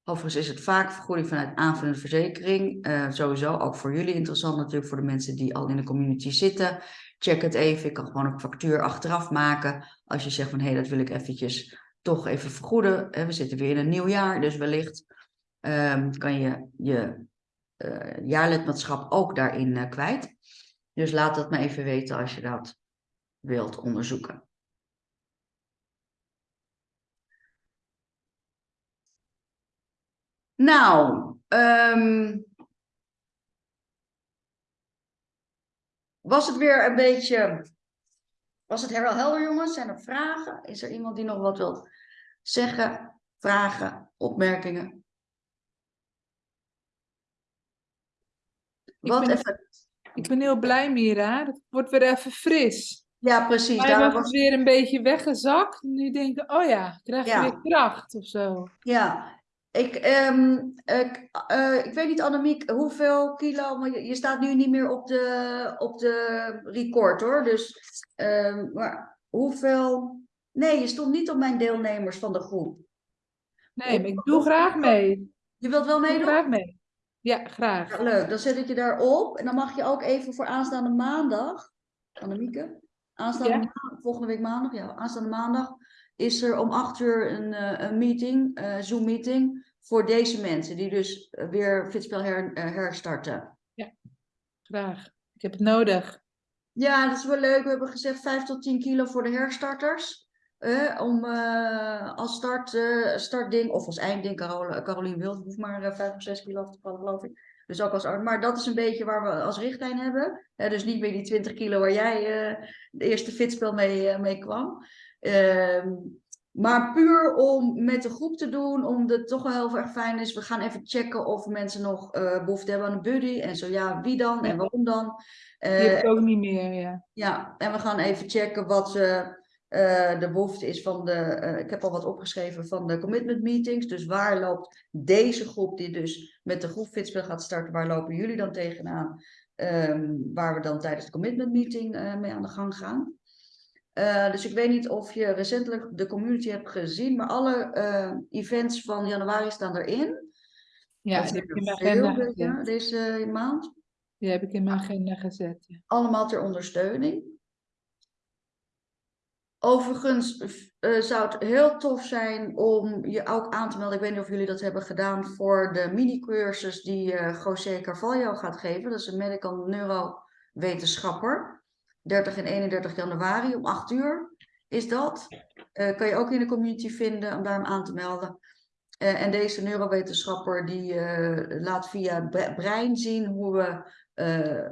Overigens is het vaak vergoeding vanuit aanvullende verzekering. Uh, sowieso ook voor jullie interessant natuurlijk, voor de mensen die al in de community zitten. Check het even, ik kan gewoon een factuur achteraf maken. Als je zegt van, hé, hey, dat wil ik eventjes toch even vergoeden. We zitten weer in een nieuw jaar, dus wellicht um, kan je je uh, jaarlidmaatschap ook daarin uh, kwijt. Dus laat dat me even weten als je dat wilt onderzoeken. Nou, um, was het weer een beetje. Was het wel helder, jongens? Zijn er vragen? Is er iemand die nog wat wil zeggen? Vragen, opmerkingen? Ik ben, even... ik ben heel blij, Mira. Het wordt weer even fris. Ja, precies. Daar was weer een beetje weggezakt. Nu denk ik, oh ja, krijg je ja. weer kracht of zo. Ja, ik, um, ik, uh, ik weet niet, Annemiek, hoeveel kilo, maar je, je, staat nu niet meer op de, op de record hoor. Dus, um, maar hoeveel, nee, je stond niet op mijn deelnemers van de groep. Nee, maar ik doe graag mee. Je wilt wel meedoen? graag mee. Ja, graag. Ja, leuk, dan zet ik je daarop. En dan mag je ook even voor aanstaande maandag, Annemieke, aanstaande ja. maandag, volgende week maandag, ja, aanstaande maandag is er om acht uur een, uh, een meeting, uh, Zoom meeting, voor deze mensen die dus eh, weer Fitspel her, eh, herstarten? Graag. Ik heb het nodig. Ja, dat is wel leuk. We hebben gezegd 5 tot 10 kilo voor de herstarters. Eh, om eh, als start, eh, startding of als eindding, Carolien Wild hoeft maar eh, 5 of 6 kilo af te vallen, geloof ik. Dus ook als, maar dat is een beetje waar we als richtlijn hebben. Dus niet meer die 20 kilo waar jij eh, de eerste fitspel mee, eh, mee kwam. Ehm, maar puur om met de groep te doen, omdat het toch wel heel erg fijn is. We gaan even checken of mensen nog eh, behoefte hebben aan een buddy. En zo ja, wie dan en waarom dan? Die heb ik ook niet meer, ja. ja, en we gaan even checken wat eh, de behoefte is van de. ik heb al wat opgeschreven van de commitment meetings. Dus waar loopt deze groep, die dus met de groep Fitspel gaat starten, waar lopen jullie dan tegenaan? Ehm, waar we dan tijdens de commitment meeting mee aan de gang gaan. Eh, dus ik weet niet of je recentelijk de community hebt gezien, maar alle eh, events van januari staan erin. Ja, Dat heb ik in mijn agenda deze, gezet. deze maand. Die heb ik in mijn agenda gezet. ja. allemaal ter ondersteuning. Overigens eh, zou het heel tof zijn om je ook aan te melden. Ik weet niet of jullie dat hebben gedaan voor de mini-cursus die José Carvalho gaat geven. Dat is een medical neurowetenschapper. 30 en 31 januari om 8 uur is dat. Eh, kan je ook in de community vinden om daar hem aan te melden. Eh, en deze neurowetenschapper die eh, laat via bre- brein zien hoe we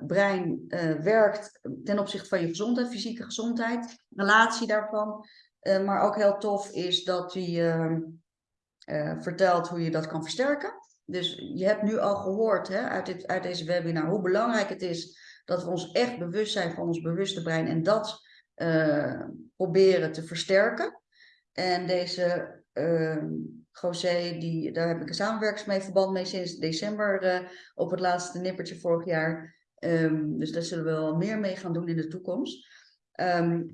brein werkt ten opzichte van je gezondheid, fysieke gezondheid, relatie daarvan. Maar ook heel tof is dat hij ehm, eh, vertelt hoe je dat kan versterken. Dus je hebt nu al gehoord hè, uit, dit, uit deze webinar hoe belangrijk het is dat we ons echt bewust zijn van ons bewuste brein en dat eh, proberen te versterken. En deze ehm José, die, daar heb ik een samenwerkingsverband mee sinds december eh, op het laatste nippertje vorig jaar. Ehm, dus daar zullen we wel meer mee gaan doen in de toekomst. Ehm,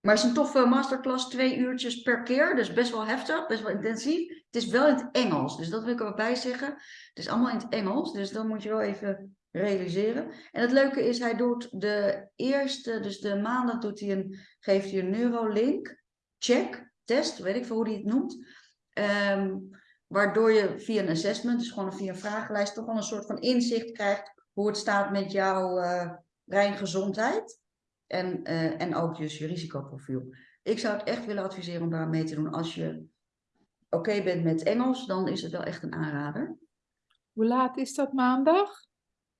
maar het is een toffe masterclass, twee uurtjes per keer. Dus best wel heftig, best wel intensief. Het is wel in het Engels, dus dat wil ik erbij zeggen. Het is allemaal in het Engels, dus dat moet je wel even realiseren. En het leuke is, hij doet de eerste, dus de maandag doet hij een, geeft hij een Neuralink check, test, weet ik veel hoe hij het noemt. Ehm, waardoor je via een assessment, dus gewoon via een vragenlijst, toch wel een soort van inzicht krijgt hoe het staat met jouw eh breingezondheid. En, eh, en ook dus je risicoprofiel. Ik zou het echt willen adviseren om daar mee te doen. Als je oké bent met Engels, dan is het wel echt een aanrader. Hoe laat is dat maandag?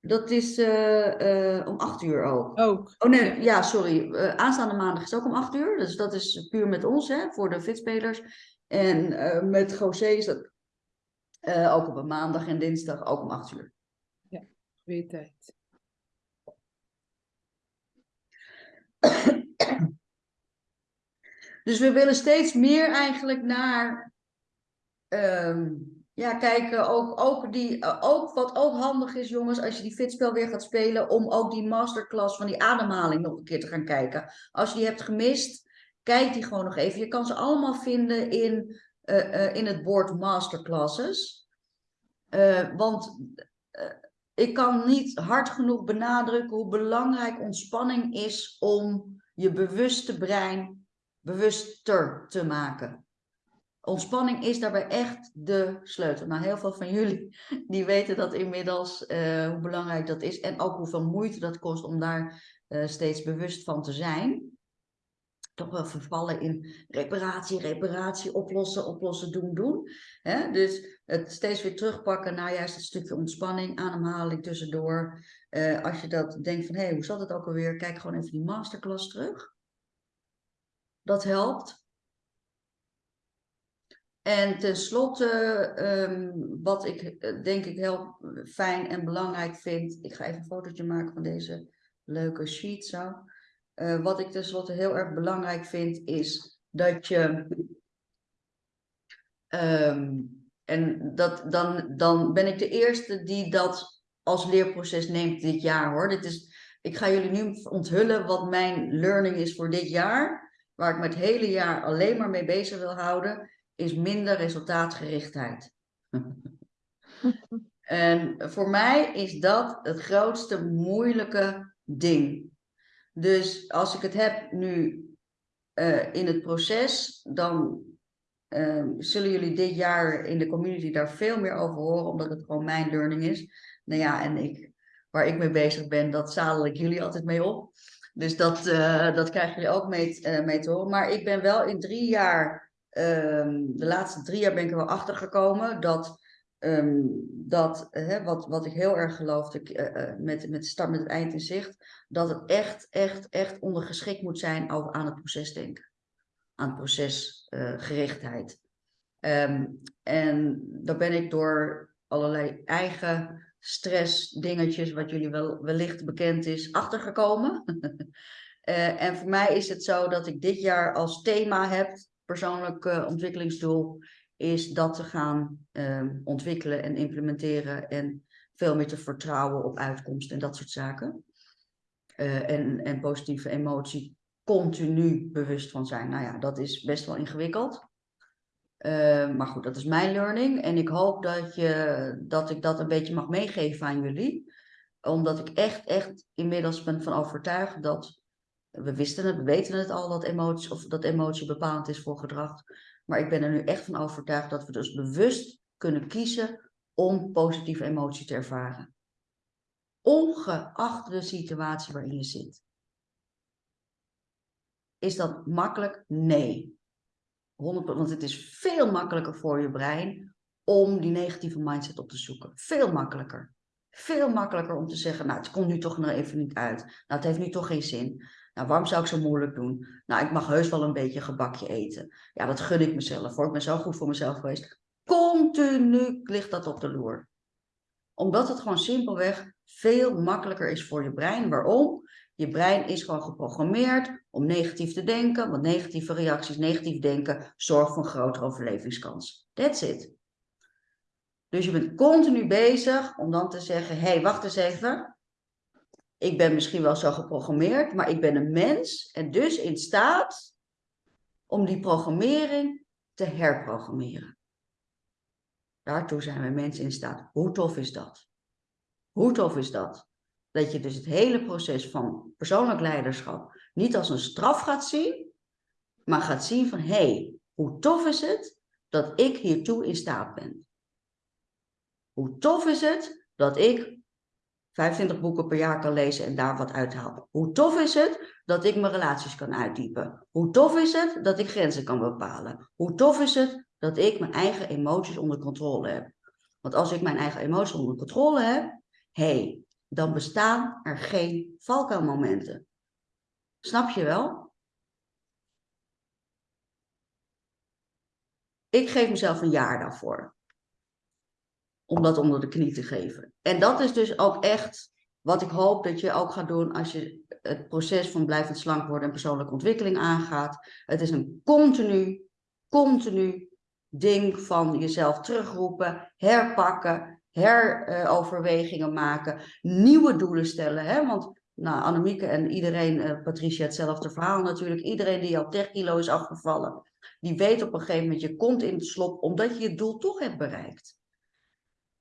Dat is eh, eh, om acht uur ook. Ook. Oh nee, ja, sorry. Eh, aanstaande maandag is ook om 8 uur. Dus dat is puur met ons, hè, voor de fitspelers. En met José is dat ook op een maandag en dinsdag ook om 8 uur. Weer tijd. Dus we willen steeds meer eigenlijk naar ehm, ja, kijken. Ook, ook, die, eh, ook wat ook handig is, jongens, als je die fitspel weer gaat spelen, om ook die masterclass van die ademhaling nog een keer te gaan kijken. Als je die hebt gemist, kijk die gewoon nog even. Je kan ze allemaal vinden in, eh, eh, in het bord masterclasses. Eh, want eh, ik kan niet hard genoeg benadrukken hoe belangrijk ontspanning is om je bewuste brein bewuster te maken. Ontspanning is daarbij echt de sleutel. Nou, heel veel van jullie die weten dat inmiddels, eh, hoe belangrijk dat is. En ook hoeveel moeite dat kost om daar eh, steeds bewust van te zijn. Toch wel vervallen in reparatie, reparatie, oplossen, oplossen, doen, doen. Dus het steeds weer terugpakken naar juist het stukje ontspanning, ademhaling tussendoor. Eh, als je dat denkt van, hé, hey, hoe zat het ook alweer? Kijk gewoon even die masterclass terug. Dat helpt. En tenslotte, ehm, wat ik eh, denk ik heel fijn en belangrijk vind. Ik ga even een fotootje maken van deze leuke sheet zo. Eh, wat ik tenslotte heel erg belangrijk vind is dat je. ehm, en dat, dan, dan ben ik de eerste die dat als leerproces neemt dit jaar hoor. Dit is, ik ga jullie nu onthullen wat mijn learning is voor dit jaar. Waar ik me het hele jaar alleen maar mee bezig wil houden is minder resultaatgerichtheid. en voor mij is dat het grootste moeilijke ding. Dus als ik het heb nu eh, in het proces, dan ehm, zullen jullie dit jaar in de community daar veel meer over horen, omdat het gewoon mijn learning is. Nou ja, en ik, waar ik mee bezig ben, dat zadel ik jullie altijd mee op. Dus dat, eh, dat krijgen jullie ook mee, eh, mee te horen. Maar ik ben wel in drie jaar, ehm, de laatste drie jaar ben ik er wel achter gekomen dat, ehm, dat hè, wat, wat ik heel erg geloofde eh, eh, met, met start met het eind in zicht, dat het echt, echt, echt ondergeschikt moet zijn over, aan het procesdenken. Aan procesgerichtheid. Ehm, en daar ben ik door allerlei eigen stress dingetjes, wat jullie wel wellicht bekend is, achtergekomen. Eh, en voor mij is het zo dat ik dit jaar als thema heb, persoonlijk eh, ontwikkelingsdoel, is dat te gaan ehm, ontwikkelen en implementeren en veel meer te vertrouwen op uitkomst en dat soort zaken. Eh, en, en positieve emotie continu bewust van zijn. Nou ja, dat is best wel ingewikkeld. Uh, maar goed, dat is mijn learning. En ik hoop dat, je, dat ik dat een beetje mag meegeven aan jullie. Omdat ik echt, echt inmiddels ben van overtuigd dat... We wisten het, we weten het al, dat emotie, of dat emotie bepalend is voor gedrag. Maar ik ben er nu echt van overtuigd dat we dus bewust kunnen kiezen om positieve emotie te ervaren. Ongeacht de situatie waarin je zit. Is dat makkelijk? Nee. 100, want het is veel makkelijker voor je brein om die negatieve mindset op te zoeken. Veel makkelijker. Veel makkelijker om te zeggen, nou het komt nu toch nog even niet uit. Nou het heeft nu toch geen zin. Nou waarom zou ik zo moeilijk doen? Nou ik mag heus wel een beetje gebakje eten. Ja dat gun ik mezelf hoor. Ik ben zo goed voor mezelf geweest. Continu ligt dat op de loer. Omdat het gewoon simpelweg veel makkelijker is voor je brein. Waarom? Je brein is gewoon geprogrammeerd om negatief te denken, want negatieve reacties, negatief denken, zorgt voor een grotere overlevingskans. That's it. Dus je bent continu bezig om dan te zeggen, hé, hey, wacht eens even. Ik ben misschien wel zo geprogrammeerd, maar ik ben een mens en dus in staat om die programmering te herprogrammeren. Daartoe zijn we mensen in staat. Hoe tof is dat? Hoe tof is dat? Dat je dus het hele proces van persoonlijk leiderschap niet als een straf gaat zien, maar gaat zien van, hé, hey, hoe tof is het dat ik hiertoe in staat ben? Hoe tof is het dat ik 25 boeken per jaar kan lezen en daar wat uithaal? Hoe tof is het dat ik mijn relaties kan uitdiepen? Hoe tof is het dat ik grenzen kan bepalen? Hoe tof is het dat ik mijn eigen emoties onder controle heb? Want als ik mijn eigen emoties onder controle heb, hey, dan bestaan er geen valkuilmomenten. Snap je wel? Ik geef mezelf een jaar daarvoor. Om dat onder de knie te geven. En dat is dus ook echt wat ik hoop dat je ook gaat doen als je het proces van blijvend slank worden en persoonlijke ontwikkeling aangaat. Het is een continu, continu ding van jezelf terugroepen, herpakken, heroverwegingen maken, nieuwe doelen stellen. Hè? Want nou, Annemieke en iedereen, uh, Patricia, hetzelfde verhaal natuurlijk. Iedereen die al 10 kilo is afgevallen, die weet op een gegeven moment, je komt in de slop omdat je je doel toch hebt bereikt.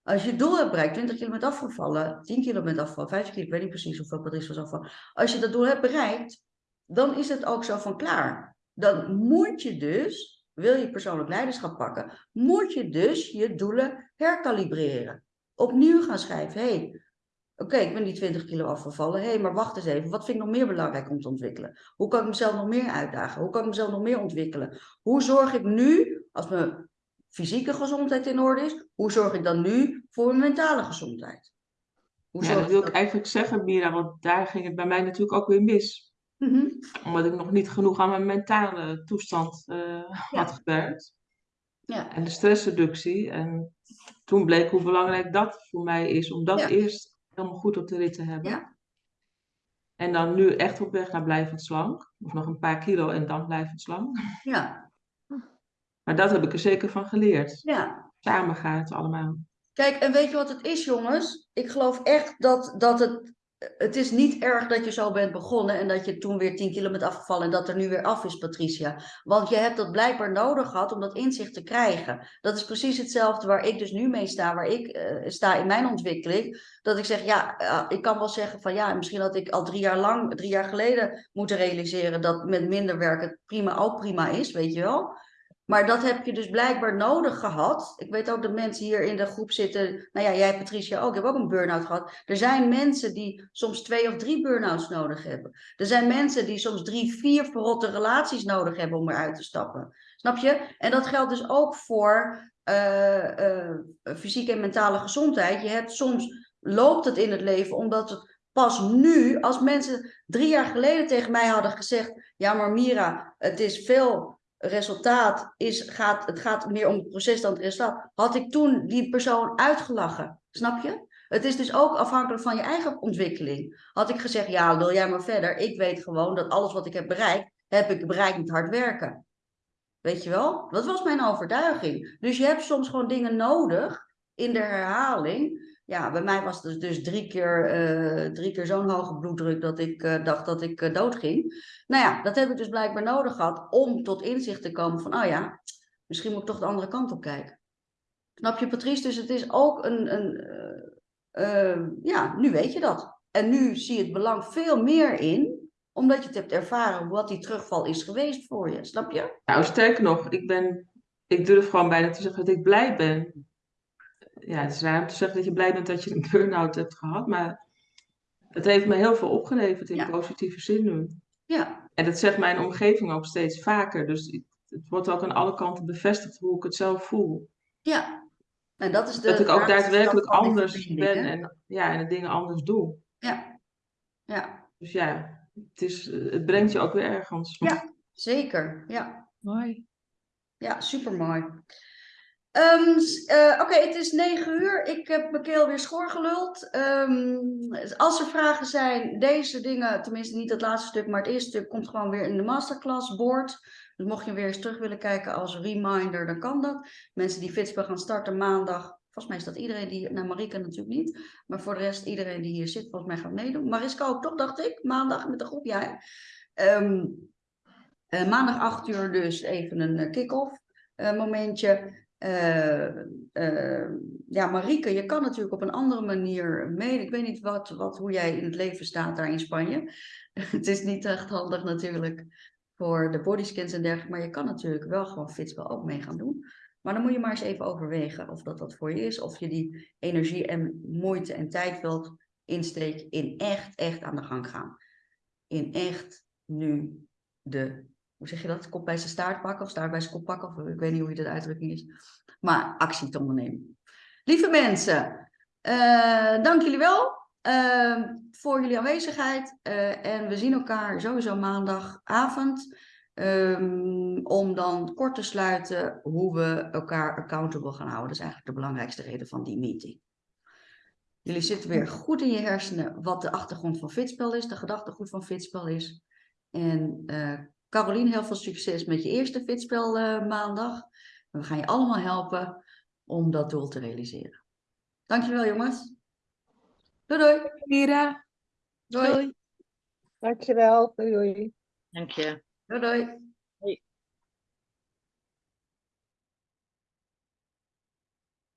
Als je het doel hebt bereikt, 20 kilo bent afgevallen, 10 kilo bent afgevallen, 15 kilo, ik weet niet precies hoeveel Patricia was afgevallen. Als je dat doel hebt bereikt, dan is het ook zo van klaar. Dan moet je dus, wil je persoonlijk leiderschap pakken, moet je dus je doelen herkalibreren. Opnieuw gaan schrijven, hé, hey, Oké, ik ben die 20 kilo afgevallen. Hé, hey, maar wacht eens even. Wat vind ik nog meer belangrijk om te ontwikkelen? Hoe kan ik mezelf nog meer uitdagen? Hoe kan ik mezelf nog meer ontwikkelen? Hoe zorg ik nu, als mijn fysieke gezondheid in orde is, hoe zorg ik dan nu voor mijn mentale gezondheid? Hoe ja, dat wil ik eigenlijk zeggen, Mira, want daar ging het bij mij natuurlijk ook weer mis. Mm -hmm. Omdat ik nog niet genoeg aan mijn mentale toestand uh, ja. had gewerkt. Ja. En de stressreductie. En toen bleek hoe belangrijk dat voor mij is, om dat ja. eerst helemaal goed op de rit te hebben. En dan nu echt op weg naar blijvend slank. Of nog een paar kilo en dan blijvend slank. Ja. Maar dat heb ik er zeker van geleerd. Ja. Samen gaat het allemaal. Kijk, en weet je wat het is, jongens? Ik geloof echt dat, dat het... Het is niet erg dat je zo bent begonnen en dat je toen weer 10 kilo bent afgevallen en dat er nu weer af is, Patricia. Want je hebt dat blijkbaar nodig gehad om dat inzicht te krijgen. Dat is precies hetzelfde waar ik dus nu mee sta, waar ik uh, sta in mijn ontwikkeling. Dat ik zeg, ja, uh, ik kan wel zeggen van ja, misschien had ik al drie jaar lang, drie jaar geleden moeten realiseren dat met minder werk het prima ook prima is, weet je wel. Maar dat heb je dus blijkbaar nodig gehad. Ik weet ook dat mensen hier in de groep zitten. Nou ja, jij Patricia ook. Je hebt ook een burn-out gehad. Er zijn mensen die soms twee of drie burn-outs nodig hebben. Er zijn mensen die soms drie, vier verrotte relaties nodig hebben om eruit te stappen. Snap je? En dat geldt dus ook voor uh, fysieke en mentale gezondheid. Je hebt soms loopt het in het leven omdat het pas nu, als mensen drie jaar geleden tegen mij hadden gezegd: Ja, maar Mira, het is veel resultaat, is, gaat, het gaat meer om het proces dan het resultaat. Had ik toen die persoon uitgelachen, snap je? Het is dus ook afhankelijk van je eigen ontwikkeling. Had ik gezegd: Ja, wil jij maar verder? Ik weet gewoon dat alles wat ik heb bereikt, heb ik bereikt met hard werken. Weet je wel? Dat was mijn overtuiging. Dus je hebt soms gewoon dingen nodig in de herhaling ja, bij mij was het dus drie keer, uh, drie keer zo'n hoge bloeddruk dat ik uh, dacht dat ik uh, doodging. Nou ja, dat heb ik dus blijkbaar nodig gehad om tot inzicht te komen van, oh ja, misschien moet ik toch de andere kant op kijken. Snap je, Patrice? Dus het is ook een, een ja, nu weet je dat. En nu zie je het belang veel meer in, omdat je het hebt ervaren wat die terugval is geweest voor je. Snap je? Nou, sterker nog, ik ben, ik durf gewoon bijna te zeggen dat ik blij ben ja, het is raar om te zeggen dat je blij bent dat je een burn-out hebt gehad, maar het heeft me heel veel opgeleverd in positieve zin nu. Ja. En dat zegt mijn omgeving ook steeds vaker. Dus het wordt ook aan alle kanten bevestigd hoe ik het zelf voel. Ja. En dat is de dat ik ook daadwerkelijk anders ben en, ja, en de dingen anders doe. Ja. Ja. Dus ja, het, is, het brengt je ook weer ergens. Ja, zeker. Ja. Mooi. Ja, super mooi. Um, uh, Oké, het is negen uur. Ik heb mijn keel weer schoorgeluld. Um, als er vragen zijn, deze dingen, tenminste niet het laatste stuk, maar het eerste stuk komt gewoon weer in de masterclass board. Dus mocht je weer eens terug willen kijken als reminder, dan kan dat. Mensen die Fitspel gaan starten maandag. Volgens mij is dat iedereen die, nou Marika natuurlijk niet, maar voor de rest iedereen die hier zit, volgens mij gaat meedoen. Mariska ook toch, dacht ik, maandag met de groep, ja. Um, uh, maandag 8 uur dus even een kick-off uh, momentje. Uh, ja, Marieke, je kan natuurlijk op een andere manier mee. Ik weet niet wat, wat, hoe jij in het leven staat daar in Spanje. het is niet echt handig natuurlijk voor de bodyscans en dergelijke, maar je kan natuurlijk wel gewoon Fitspel ook mee gaan doen. Maar dan moet je maar eens even overwegen of dat wat voor je is, of je die energie en moeite en tijd wilt insteken in echt, echt aan de gang gaan. In echt nu de hoe zeg je dat? Kop bij zijn staart pakken of staart bij zijn kop pakken. Of ik weet niet hoe je dat uitdrukking is. Maar actie te ondernemen. Lieve mensen, uh, dank jullie wel uh, voor jullie aanwezigheid. Uh, en we zien elkaar sowieso maandagavond. Um, om dan kort te sluiten hoe we elkaar accountable gaan houden. Dat is eigenlijk de belangrijkste reden van die meeting. Jullie zitten weer goed in je hersenen wat de achtergrond van Fitspel is, de gedachtegoed van Fitspel is. En Carolien, heel veel succes met je eerste fitspel uh, maandag. We gaan je allemaal helpen om dat doel te realiseren. Dankjewel jongens. Doei doei. Mira. Doei. doei. Dankjewel. Doei doei. Dank je. Doei doei.